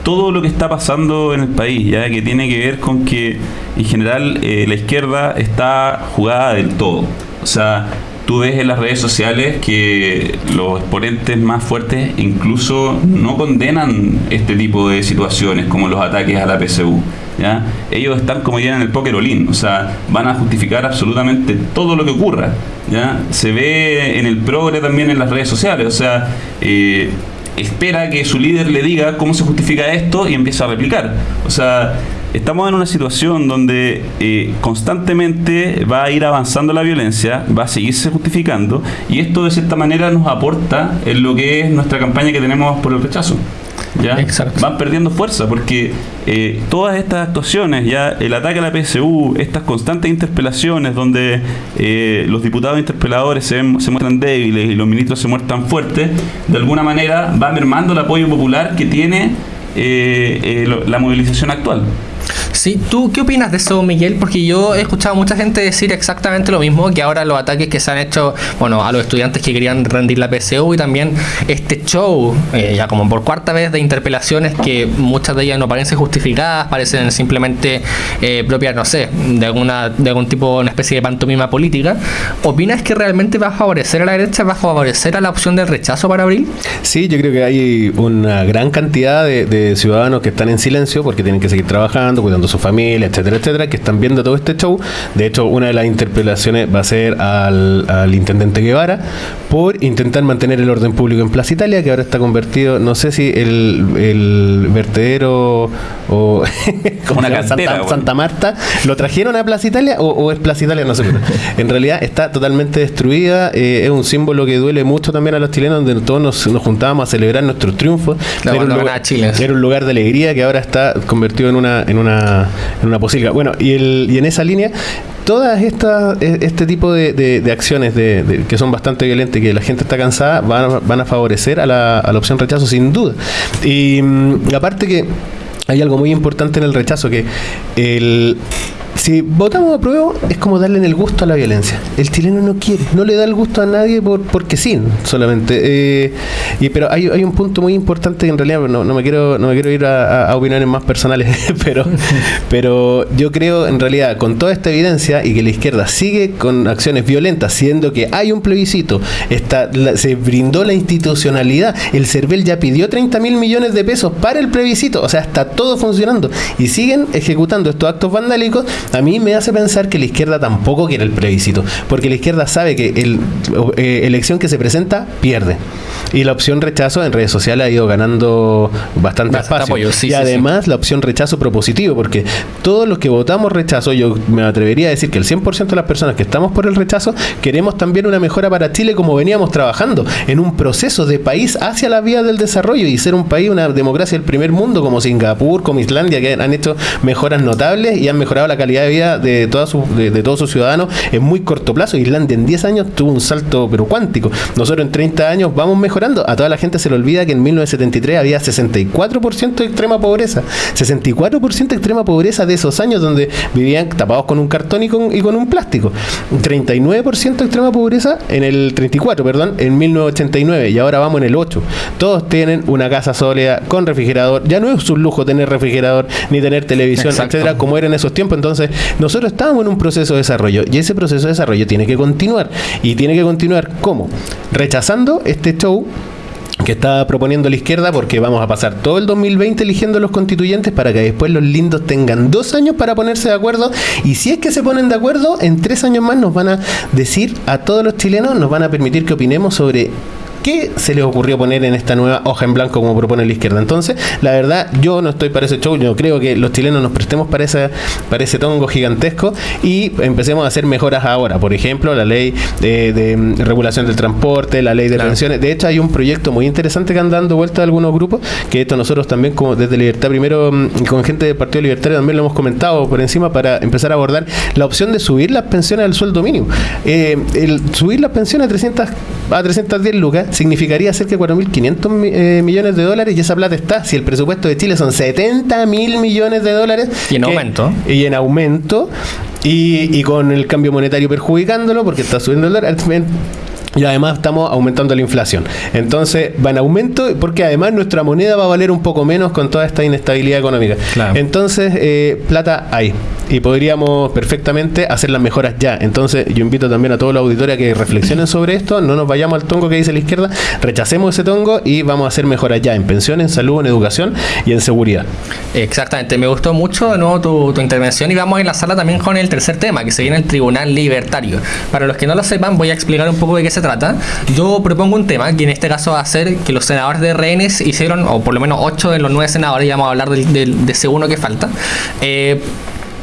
todo lo que está pasando en el país, ya que tiene que ver con que en general eh, la izquierda está jugada del todo. O sea, tú ves en las redes sociales que los exponentes más fuertes incluso no condenan este tipo de situaciones como los ataques a la PSU. ¿ya? Ellos están como dirían en el olín, o sea, van a justificar absolutamente todo lo que ocurra. ¿ya? Se ve en el progre también en las redes sociales, o sea, eh, espera que su líder le diga cómo se justifica esto y empieza a replicar. O sea, estamos en una situación donde eh, constantemente va a ir avanzando la violencia, va a seguirse justificando y esto de cierta manera nos aporta en lo que es nuestra campaña que tenemos por el rechazo. ¿ya? Van perdiendo fuerza porque eh, todas estas actuaciones, ya el ataque a la PSU, estas constantes interpelaciones donde eh, los diputados interpeladores se, se, muestran débiles y los ministros se muestran fuertes, de alguna manera va mermando el apoyo popular que tiene la movilización actual. Sí, ¿tú qué opinas de eso, Miguel? Porque yo he escuchado a mucha gente decir exactamente lo mismo, que ahora los ataques que se han hecho, bueno, a los estudiantes que querían rendir la PSU y también este show, eh, ya como por cuarta vez de interpelaciones que muchas de ellas no parecen justificadas, parecen simplemente eh, propias, no sé, de alguna de algún tipo, una especie de pantomima política. ¿Opinas que realmente va a favorecer a la derecha, va a favorecer a la opción del rechazo para abril? Sí, yo creo que hay una gran cantidad de, de ciudadanos que están en silencio porque tienen que seguir trabajando, cuidando su familia, etcétera, etcétera, que están viendo todo este show. De hecho, una de las interpelaciones va a ser al, intendente Guevara por intentar mantener el orden público en Plaza Italia, que ahora está convertido, no sé si el, vertedero o una Santa, Marta lo trajeron a Plaza Italia o, es Plaza Italia, no sé. en realidad está totalmente destruida, eh, es un símbolo que duele mucho también a los chilenos, donde todos nos, juntábamos a celebrar nuestros triunfos. era, un lugar, era un lugar de alegría que ahora está convertido en una, en una en una posilga. Bueno, y, el, y en esa línea, todas estas e, este tipo de, acciones de, que son bastante violentas y que la gente está cansada van, a, van a favorecer a la, a la opción rechazo sin duda. Y mm, aparte que hay algo muy importante en el rechazo, que el si votamos a prueba es como darle el gusto a la violencia. El chileno no quiere, no le da el gusto a nadie por, porque sí, solamente. Eh, y, pero hay, un punto muy importante que en realidad no, me quiero no me quiero ir a, opiniones más personales, pero, pero yo creo en realidad con toda esta evidencia y que la izquierda sigue con acciones violentas, siendo que hay un plebiscito, está, se brindó la institucionalidad, el CERVEL ya pidió 30 mil millones de pesos para el plebiscito, o sea, está todo funcionando y siguen ejecutando estos actos vandálicos a mí me hace pensar que la izquierda tampoco quiere el plebiscito, porque la izquierda sabe que el eh, elección que se presenta pierde. Y la opción rechazo en redes sociales ha ido ganando bastante, espacio. y además la opción rechazo propositivo, porque todos los que votamos rechazo, yo me atrevería a decir que el 100% de las personas que estamos por el rechazo queremos también una mejora para Chile como veníamos trabajando, en un proceso de país hacia la vía del desarrollo y ser un país, una democracia del primer mundo como Singapur, como Islandia, que han hecho mejoras notables y han mejorado la calidad de vida de, de, todos sus ciudadanos en muy corto plazo. Islandia en 10 años tuvo un salto pero cuántico. Nosotros en 30 años vamos mejorando. A toda la gente se le olvida que en 1973 había 64% de extrema pobreza. 64% de extrema pobreza de esos años donde vivían tapados con un cartón y con, y con un plástico. 39% de extrema pobreza en el 34, perdón, en 1989 y ahora vamos en el 8. Todos tienen una casa sólida con refrigerador. Ya no es un lujo tener refrigerador ni tener televisión, etcétera, como era en esos tiempos. Entonces, nosotros estamos en un proceso de desarrollo y ese proceso de desarrollo tiene que continuar. ¿Y tiene que continuar cómo? Rechazando este show que está proponiendo la izquierda porque vamos a pasar todo el 2020 eligiendo los constituyentes para que después los lindos tengan dos años para ponerse de acuerdo y si es que se ponen de acuerdo en tres años más nos van a decir a todos los chilenos nos van a permitir que opinemos sobre ¿Qué se les ocurrió poner en esta nueva hoja en blanco como propone la izquierda? Entonces, la verdad, yo no estoy para ese show, yo creo que los chilenos nos prestemos para ese, para ese tongo gigantesco y empecemos a hacer mejoras ahora. Por ejemplo, la ley de, regulación del transporte, la ley de pensiones. De hecho, hay un proyecto muy interesante que han dando vuelta a algunos grupos, que esto nosotros también como desde Libertad Primero, mm, con gente del Partido Libertario también lo hemos comentado por encima para empezar a abordar la opción de subir las pensiones al sueldo mínimo. Eh, el subir las pensiones a 300 a 310 lucas significaría cerca de 4.500 eh, millones de dólares y esa plata está. Si el presupuesto de Chile son 70 mil millones de dólares. Y en aumento. Y en aumento. Y, y, con el cambio monetario perjudicándolo porque está subiendo el dólar y además estamos aumentando la inflación. Entonces va en aumento porque además nuestra moneda va a valer un poco menos con toda esta inestabilidad económica. Entonces, eh, plata hay. Y podríamos perfectamente hacer las mejoras ya. Entonces, yo invito también a todos los auditores a que reflexionen sobre esto. No nos vayamos al tongo que dice la izquierda. Rechacemos ese tongo y vamos a hacer mejoras ya en pensión, en salud, en educación y en seguridad. Exactamente. Me gustó mucho de nuevo tu, tu intervención y vamos a enlazarla también con el tercer tema, que se viene el Tribunal Libertario. Para los que no lo sepan, voy a explicar un poco de qué se trata, yo propongo un tema que en este caso va a ser que los senadores de rehenes hicieron, o por lo menos 8 de los 9 senadores, ya vamos a hablar de, ese uno que falta, eh,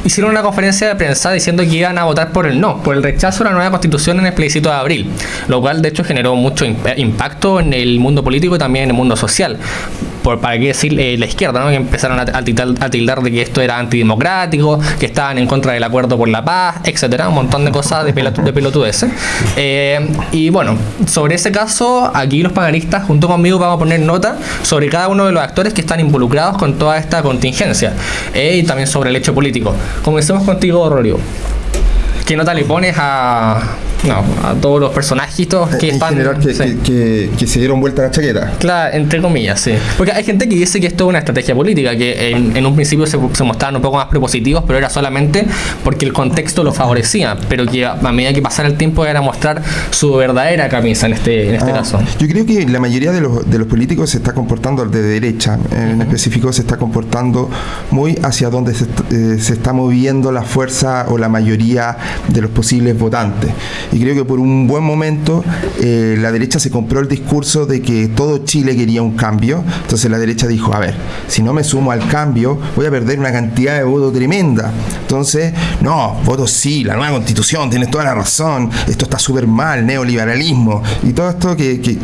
hicieron una conferencia de prensa diciendo que iban a votar por el no, por el rechazo a la nueva constitución en el plebiscito de abril, lo cual de hecho generó mucho impacto en el mundo político y también en el mundo social por, para qué decir eh, la izquierda, ¿no? que empezaron a, tildar, de que esto era antidemocrático, que estaban en contra del acuerdo por la paz, etcétera, un montón de cosas de, de pelotudeces. Eh, y bueno, sobre ese caso, aquí los panelistas junto conmigo vamos a poner nota sobre cada uno de los actores que están involucrados con toda esta contingencia eh, y también sobre el hecho político. Comencemos contigo, Rorio. ¿Qué nota le pones a, no, a todos los personajitos que en general que, que, se dieron vuelta a la chaqueta. Claro, entre comillas, sí. Porque hay gente que dice que esto es una estrategia política, que en, un principio se, se, mostraban un poco más prepositivos, pero era solamente porque el contexto lo favorecía, pero que a medida que pasara el tiempo era mostrar su verdadera camisa en este, en este ah, caso. Yo creo que la mayoría de los, de los políticos se está comportando de derecha, en específico se está comportando muy hacia donde se, eh, se está moviendo la fuerza o la mayoría de los posibles votantes y creo que por un buen momento eh, la derecha se compró el discurso de que todo Chile quería un cambio, entonces la derecha dijo, a ver, si no me sumo al cambio voy a perder una cantidad de votos tremenda, entonces, no, votos sí, la nueva constitución, tienes toda la razón, esto está súper mal, neoliberalismo, y todo esto que, que,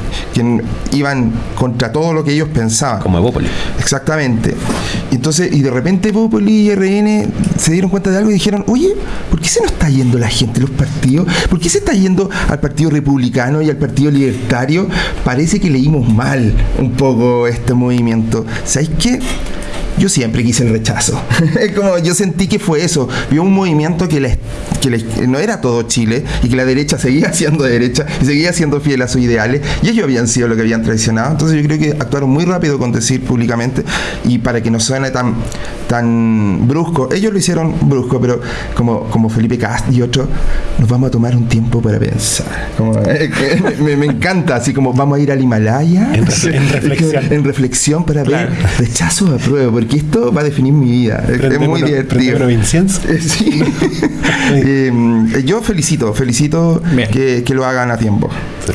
iban contra todo lo que ellos pensaban. Como Evópoli. Exactamente. Entonces, y de repente Evópoli y RN se dieron cuenta de algo y dijeron, oye, ¿por qué se nos está yendo la gente, los partidos? ¿Por qué se está yendo al Partido Republicano y al Partido Libertario? Parece que leímos mal un poco este movimiento. ¿Sabéis qué? Yo siempre quise el rechazo. como yo sentí que fue eso. Vio un movimiento que, les, que no era todo Chile y que la derecha seguía siendo derecha y seguía siendo fiel a sus ideales y ellos habían sido lo que habían traicionado. Entonces yo creo que actuaron muy rápido con decir públicamente y para que no suene tan, tan brusco. Ellos lo hicieron brusco, pero como, como Felipe Cast y otros, nos vamos a tomar un tiempo para pensar. me, encanta, así como vamos a ir al Himalaya en, reflexión. en reflexión para ver rechazo a prueba porque esto va a definir mi vida. Es, es muy divertido. Sí. eh, yo felicito, felicito que, que, lo hagan a tiempo. Sí.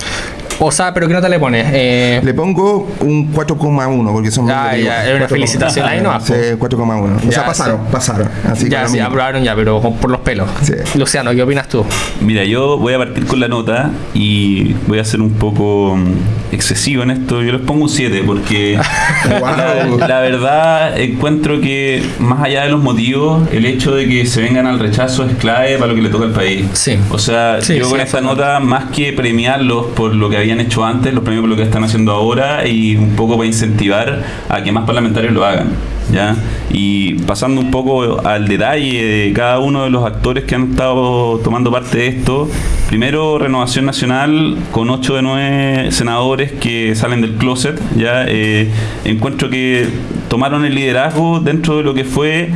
O sea, pero ¿qué nota le pones? Eh... Le pongo un 4,1 porque son Ah, ya, es una felicitación ahí, ¿no? Sí, 4,1. O sea, pasaron, sí. pasaron. Así ya, sí, aprobaron ya, pero por los pelos. Sí. Luciano, ¿qué opinas tú? Mira, yo voy a partir con la nota y voy a ser un poco mm, excesivo en esto. Yo les pongo un 7 porque wow. la, la, verdad encuentro que más allá de los motivos, el hecho de que se vengan al rechazo es clave para lo que le toca al país. Sí. O sea, sí, yo con esta nota, más que premiarlos por lo que habían hecho antes, los premios por lo que están haciendo ahora y un poco para incentivar a que más parlamentarios lo hagan. ¿ya? Y pasando un poco al detalle de cada uno de los actores que han estado tomando parte de esto, primero Renovación Nacional con 8 de 9 senadores que salen del closet, ya eh, encuentro que tomaron el liderazgo dentro de lo que fue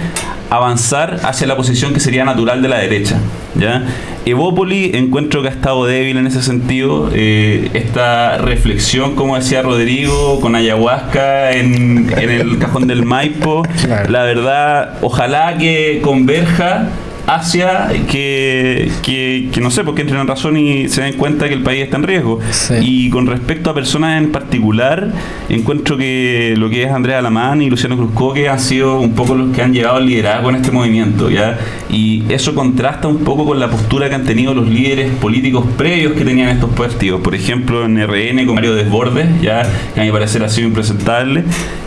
avanzar hacia la posición que sería natural de la derecha. ¿ya? Evópoli encuentro que ha estado débil en ese sentido. Eh, esta reflexión, como decía Rodrigo, con ayahuasca en, en el cajón del Maipo, claro. la verdad, ojalá que converja hacia que, que, que, no sé, porque entren en razón y se den cuenta que el país está en riesgo. Sí. Y con respecto a personas en particular, encuentro que lo que es Andrea Alamán y Luciano Cruzcoque han sido un poco los que han llevado al liderazgo en este movimiento, ¿ya? Y eso contrasta un poco con la postura que han tenido los líderes políticos previos que tenían estos partidos. Por ejemplo, en RN con Mario Desbordes, ya, que a mi parecer ha sido impresentable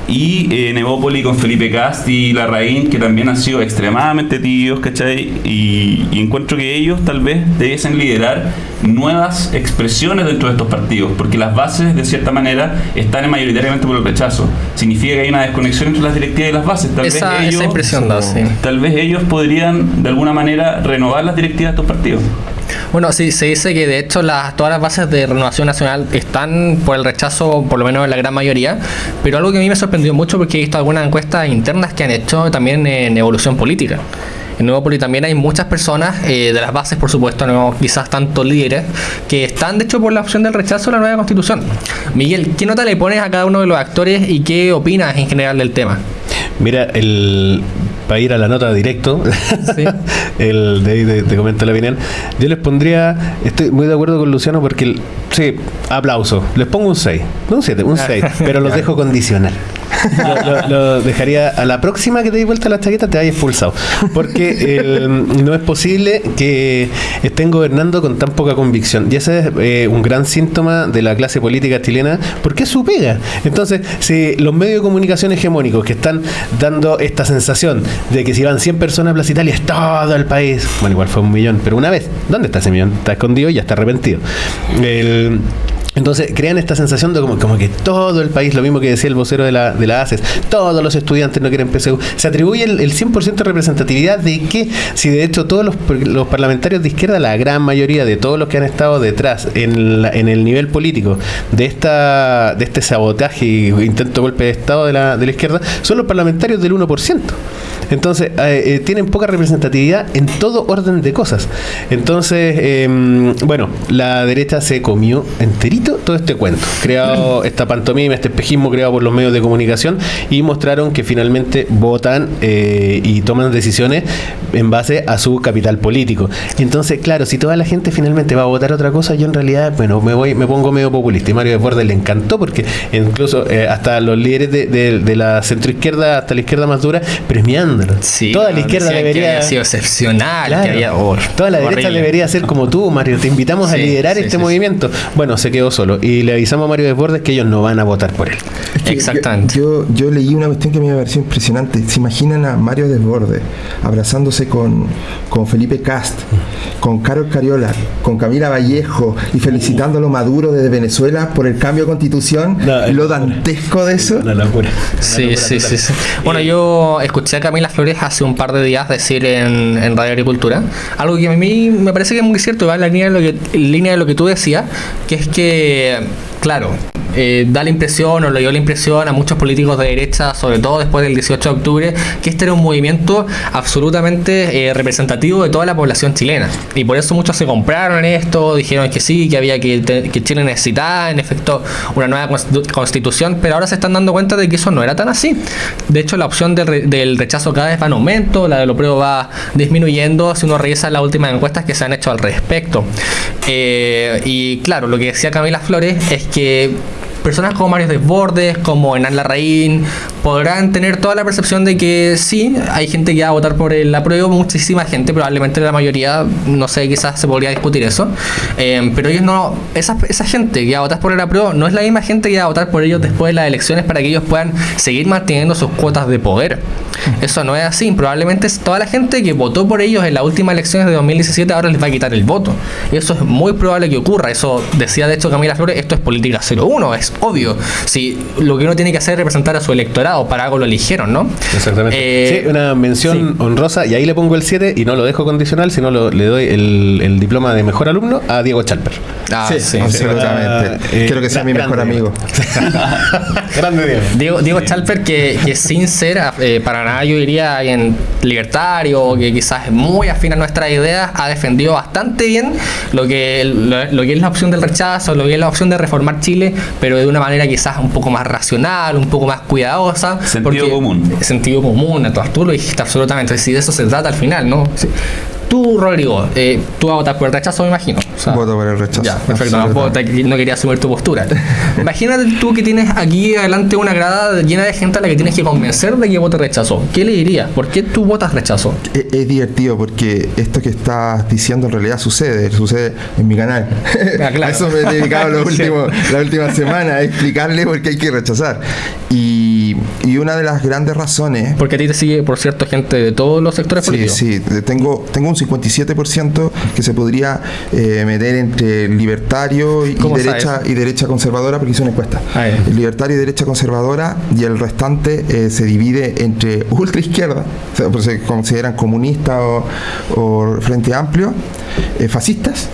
y eh, en Evópoli con Felipe Cast y Larraín, que también han sido extremadamente tibios, ¿cachai? Y, y, encuentro que ellos tal vez debiesen liderar nuevas expresiones dentro de estos partidos, porque las bases, de cierta manera, están mayoritariamente por el rechazo. Significa que hay una desconexión entre las directivas y las bases. Tal esa, vez ellos, esa impresión da, sí. Tal vez ellos podrían, de alguna manera, renovar las directivas de estos partidos. Bueno, sí, se dice que de hecho las, todas las bases de renovación nacional están por el rechazo, por lo menos en la gran mayoría, pero algo que a mí me sorprendió mucho porque he visto algunas encuestas internas que han hecho también en evolución política. En Nuevo Poli también hay muchas personas eh, de las bases, por supuesto, no quizás tanto líderes, que están de hecho por la opción del rechazo a la nueva constitución. Miguel, ¿qué nota le pones a cada uno de los actores y qué opinas en general del tema? Mira, el, para ir a la nota directo, ¿Sí? el de, de, te comento la opinión, yo les pondría, estoy muy de acuerdo con Luciano porque, el, sí, aplauso, les pongo un 6, no un 7, un 6, pero los dejo condicional. Lo, lo, lo, dejaría a la próxima que te di vuelta la chaqueta te hayas expulsado. Porque el, no es posible que estén gobernando con tan poca convicción. Y ese es eh, un gran síntoma de la clase política chilena porque es su pega. Entonces si los medios de comunicación hegemónicos que están dando esta sensación de que si van 100 personas a Plaza Italia es todo el país. Bueno igual fue un millón pero una vez. ¿dónde está ese millón? está escondido y ya está arrepentido. El entonces crean esta sensación de como, como, que todo el país, lo mismo que decía el vocero de la, de la ACES, todos los estudiantes no quieren PSU. Se atribuye el, el 100% de representatividad de que, si de hecho todos los, los, parlamentarios de izquierda, la gran mayoría de todos los que han estado detrás en, la, en el nivel político de esta de este sabotaje y intento golpe de Estado de la, de la izquierda, son los parlamentarios del 1%. Entonces, eh, eh, tienen poca representatividad en todo orden de cosas. Entonces, eh, bueno, la derecha se comió enterito todo este cuento. Creado esta pantomima, este espejismo creado por los medios de comunicación y mostraron que finalmente votan eh, y toman decisiones en base a su capital político. Entonces, claro, si toda la gente finalmente va a votar otra cosa, yo en realidad, bueno, me voy, me pongo medio populista. Y Mario Desbordes le encantó porque incluso eh, hasta los líderes de, de, de la centroizquierda hasta la izquierda más dura premiando Sí, toda la izquierda debería. Que sido excepcional. Claro, que había, oh, toda la horrible. derecha debería ser como tú, Mario. Te invitamos sí, a liderar sí, este sí, movimiento. Bueno, se quedó solo. Y le avisamos a Mario Desbordes que ellos no van a votar por él. Es que Exactamente. Yo, yo, yo, leí una cuestión que me pareció impresionante. ¿Se imaginan a Mario Desbordes abrazándose con, con Felipe Cast, con Carol Cariola, con Camila Vallejo y felicitándolo Maduro desde Venezuela por el cambio de constitución? No, lo dantesco de eso. Una locura. Sí, locura sí, sí, sí. Bueno, yo escuché a Camila Flores hace un par de días decir en, en, Radio Agricultura algo que a mí me parece que es muy cierto, va en la línea de lo que, línea de lo que tú decías, que es que, claro, eh, da la impresión o le dio la impresión a muchos políticos de derecha, sobre todo después del 18 de octubre, que este era un movimiento absolutamente eh, representativo de toda la población chilena. Y por eso muchos se compraron esto, dijeron que sí, que había que, que Chile necesitaba en efecto una nueva constitución, pero ahora se están dando cuenta de que eso no era tan así. De hecho, la opción del, rechazo cada vez va en aumento, la de lo pruebo va disminuyendo si uno revisa las últimas encuestas que se han hecho al respecto. Eh, y claro, lo que decía Camila Flores es que personas como Mario Desbordes, como Enan Larraín, podrán tener toda la percepción de que sí, hay gente que va a votar por el apruebo, muchísima gente, probablemente la mayoría, no sé, quizás se podría discutir eso, eh, pero ellos no, esa, esa gente que va a votar por el apruebo no es la misma gente que va a votar por ellos después de las elecciones para que ellos puedan seguir manteniendo sus cuotas de poder. Eso no es así, probablemente toda la gente que votó por ellos en las últimas elecciones de 2017 ahora les va a quitar el voto. Eso es muy probable que ocurra, eso decía de hecho Camila Flores, esto es política 01, es obvio. Si lo que uno tiene que hacer es representar a su electorado, para algo lo eligieron, ¿no? Exactamente. Eh, sí, una mención honrosa, y ahí le pongo el 7 y no lo dejo condicional, sino le doy el, diploma de mejor alumno a Diego Chalper. Ah, sí, absolutamente. Eh, Quiero que sea mi mejor amigo. grande Diego. Diego, Chalper, que, que, sin ser, eh, para nada yo diría en libertario, que quizás es muy afín a nuestras ideas, ha defendido bastante bien lo que, lo, que es la opción del rechazo, lo que es la opción de reformar Chile, pero de una manera quizás un poco más racional, un poco más cuidadosa. Sentido común. Sentido común, tú lo dijiste absolutamente. Si de eso se trata al final, ¿no? Tú, Rodrigo, eh, tú vas a votar por el rechazo, me imagino. Voto por el rechazo. Ya, perfecto. No, quería asumir tu postura. Imagínate tú que tienes aquí adelante una grada llena de gente a la que tienes que convencer de que vote rechazo. ¿Qué le dirías? ¿Por qué tú votas rechazo? Es, divertido porque esto que estás diciendo en realidad sucede, sucede en mi canal. Ah, a eso me he dedicado la última semana, a explicarle por qué hay que rechazar. Y, y, una de las grandes razones... Porque a ti te sigue, por cierto, gente de todos los sectores políticos. Sí, sí. Tengo, tengo un 57% que se podría eh, meter entre libertario y derecha y derecha conservadora, porque hice una encuesta. Ah, libertario y derecha conservadora, y el restante eh, se divide entre ultra izquierda, o sea, pues se consideran comunistas o, o Frente Amplio, eh, fascistas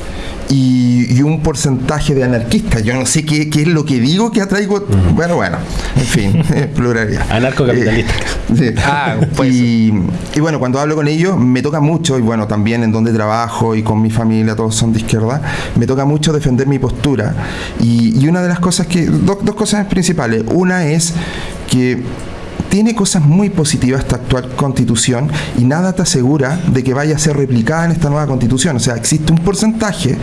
y, un porcentaje de anarquistas. Yo no sé qué, qué es lo que digo que atraigo. Bueno, bueno, en fin, pluralidad. Anarcocapitalista. Eh, ah, pues y, y, bueno, cuando hablo con ellos, me toca mucho, y bueno, también en donde trabajo y con mi familia, todos son de izquierda, me toca mucho defender mi postura. Y, y una de las cosas que. dos cosas principales. Una es que tiene cosas muy positivas esta actual constitución y nada te asegura de que vaya a ser replicada en esta nueva constitución. O sea, existe un porcentaje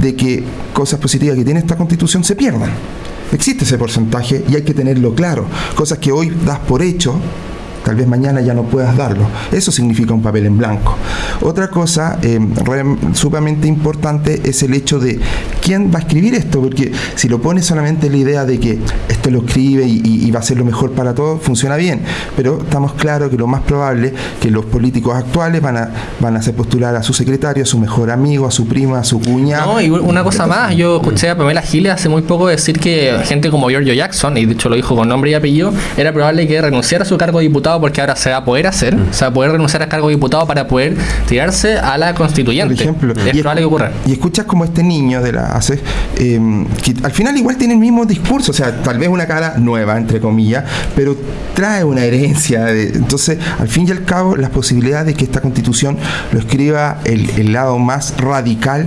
de que cosas positivas que tiene esta constitución se pierdan. Existe ese porcentaje y hay que tenerlo claro. Cosas que hoy das por hecho tal vez mañana ya no puedas darlo. Eso significa un papel en blanco. Otra cosa eh, sumamente importante es el hecho de quién va a escribir esto, porque si lo pones solamente la idea de que esto lo escribe y, va a ser lo mejor para todos, funciona bien, pero estamos claros que lo más probable que los políticos actuales van a, van a hacer postular a su secretario, a su mejor amigo, a su prima, a su cuña. No, y una cosa más, yo escuché a Pamela Giles hace muy poco decir que gente como Giorgio Jackson, y de hecho lo dijo con nombre y apellido, era probable que renunciara a su cargo de diputado porque ahora se va a poder hacer, se va a poder renunciar al cargo de diputado para poder tirarse a la constituyente. Por ejemplo, es probable que ocurra. Y escuchas como este niño de la hace, em, que al final igual tiene el mismo discurso, o sea, tal vez una cara nueva, entre comillas, pero trae una herencia. De, entonces, al fin y al cabo, las posibilidades de que esta constitución lo escriba el, el lado más radical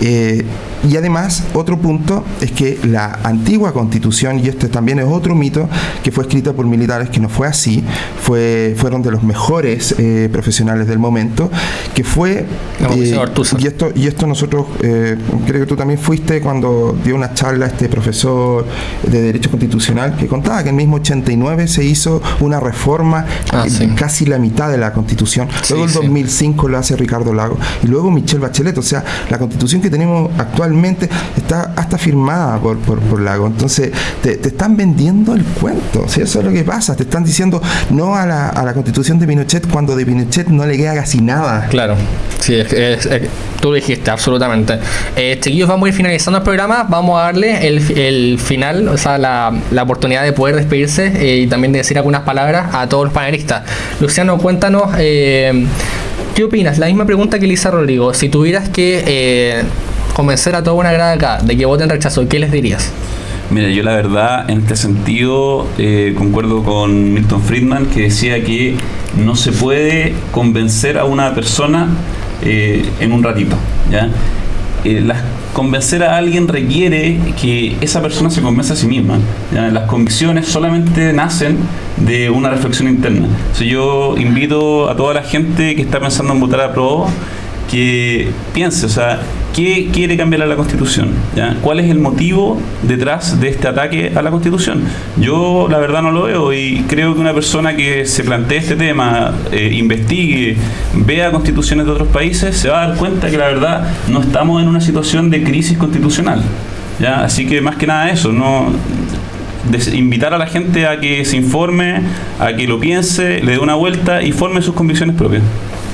eh, y además, otro punto es que la antigua constitución, y este también es otro mito, que fue escrita por militares, que no fue así, fue, fueron de los mejores eh, profesionales del momento, que fue... Eh, y, esto, y esto nosotros, creo que tú también fuiste cuando dio una charla este profesor de Derecho Constitucional, que contaba que en el mismo 89 se hizo una reforma, ah, casi la mitad de la constitución, luego el 2005 lo hace Ricardo Lago, y luego Michelle Bachelet, o sea, la constitución que tenemos actualmente está hasta firmada por, por, Lago. Entonces, te, están vendiendo el cuento. si Eso es lo que pasa. Te están diciendo no a la, a la constitución de Pinochet cuando de Pinochet no le queda casi nada. Claro. Sí, es, tú lo dijiste, absolutamente. Eh, chiquillos, vamos a ir finalizando el programa. Vamos a darle el, el final, o sea, la, la oportunidad de poder despedirse eh, y también de decir algunas palabras a todos los panelistas. Luciano, cuéntanos. Eh, ¿Qué opinas? La misma pregunta que Lisa Rodrigo. Si tuvieras que eh, convencer a toda una grada acá de que voten rechazo, ¿qué les dirías? Mira, yo la verdad, en este sentido, eh, concuerdo con Milton Friedman, que decía que no se puede convencer a una persona eh, en un ratito. ¿ya? Eh, las, convencer a alguien requiere que esa persona se convenza a sí misma. Las convicciones solamente nacen de una reflexión interna. Si yo invito a toda la gente que está pensando en votar a pro que piense, o sea, ¿qué quiere cambiar a la Constitución? ¿Cuál es el motivo detrás de este ataque a la Constitución? Yo la verdad no lo veo y creo que una persona que se plantee este tema, eh, investigue, vea constituciones de otros países, se va a dar cuenta que la verdad no estamos en una situación de crisis constitucional. ¿ya? Así que más que nada eso, no invitar a la gente a que se informe, a que lo piense, le dé una vuelta y forme sus convicciones propias.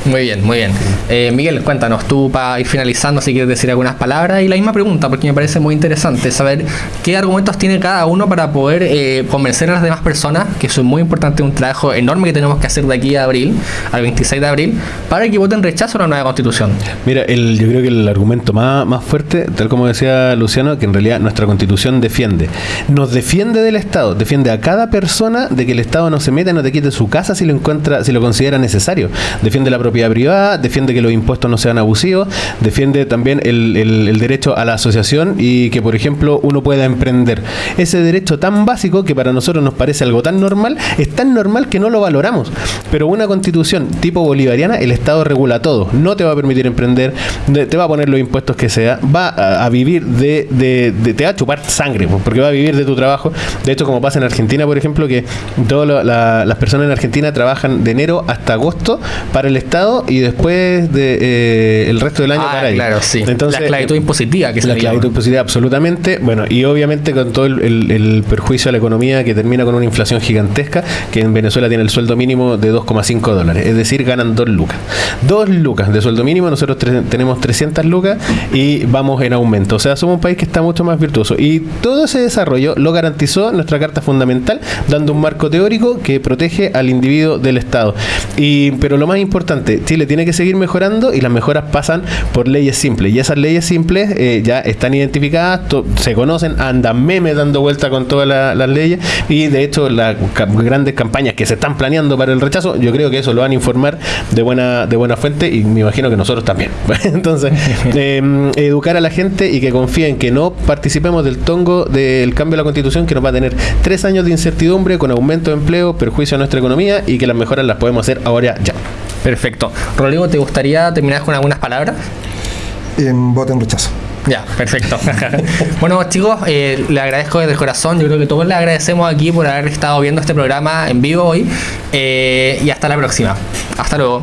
Muy bien, muy bien. Eh, Miguel, cuéntanos tú para ir finalizando si quieres decir algunas palabras y la misma pregunta porque me parece muy interesante saber qué argumentos tiene cada uno para poder eh, convencer a las demás personas, que eso es muy importante, un trabajo enorme que tenemos que hacer de aquí a abril, al 26 de abril, para que voten rechazo a la nueva constitución. Mira, el, yo creo que el argumento más, más fuerte, tal como decía Luciano, que en realidad nuestra constitución defiende, nos defiende del Estado, defiende a cada persona de que el Estado no se meta, no te quite su casa si lo encuentra, si lo considera necesario, defiende la propiedad privada, defiende que los impuestos no sean abusivos, defiende también el, derecho a la asociación y que, por ejemplo, uno pueda emprender. Ese derecho tan básico que para nosotros nos parece algo tan normal, es tan normal que no lo valoramos. Pero una constitución tipo bolivariana, el Estado regula todo. No te va a permitir emprender, te va a poner los impuestos que sea, va a, vivir de, te va a chupar sangre, porque va a vivir de tu trabajo. De hecho, como pasa en Argentina, por ejemplo, que todas las personas en Argentina trabajan de enero hasta agosto para el Estado y después de, eh, el resto del año ah, para claro, sí. Entonces, la esclavitud impositiva que La esclavitud impositiva, absolutamente. Bueno, y obviamente con todo el, perjuicio a la economía que termina con una inflación gigantesca, que en Venezuela tiene el sueldo mínimo de 2,5 dólares. Es decir, ganan 2 lucas. 2 lucas de sueldo mínimo, nosotros tenemos 300 lucas y vamos en aumento. O sea, somos un país que está mucho más virtuoso. Y todo ese desarrollo lo garantizó nuestra Carta Fundamental, dando un marco teórico que protege al individuo del Estado. Y, pero lo más importante, Chile tiene que seguir mejorando y las mejoras pasan por leyes simples. Y esas leyes simples eh, ya están identificadas, se conocen, andan memes dando vuelta con todas las leyes y de hecho las grandes campañas que se están planeando para el rechazo, yo creo que eso lo van a informar de buena, de buena fuente y me imagino que nosotros también. Entonces, em, educar a la gente y que confíen que no participemos del tongo del cambio de la constitución que nos va a tener tres años de incertidumbre con aumento de empleo, perjuicio a nuestra economía y que las mejoras las podemos hacer ahora ya. Perfecto. Rodrigo, ¿te gustaría terminar con algunas palabras? En voto en rechazo. Ya, perfecto. bueno, chicos, eh, le agradezco desde el corazón. Yo creo que todos le agradecemos aquí por haber estado viendo este programa en vivo hoy. Eh, y hasta la próxima. Hasta luego.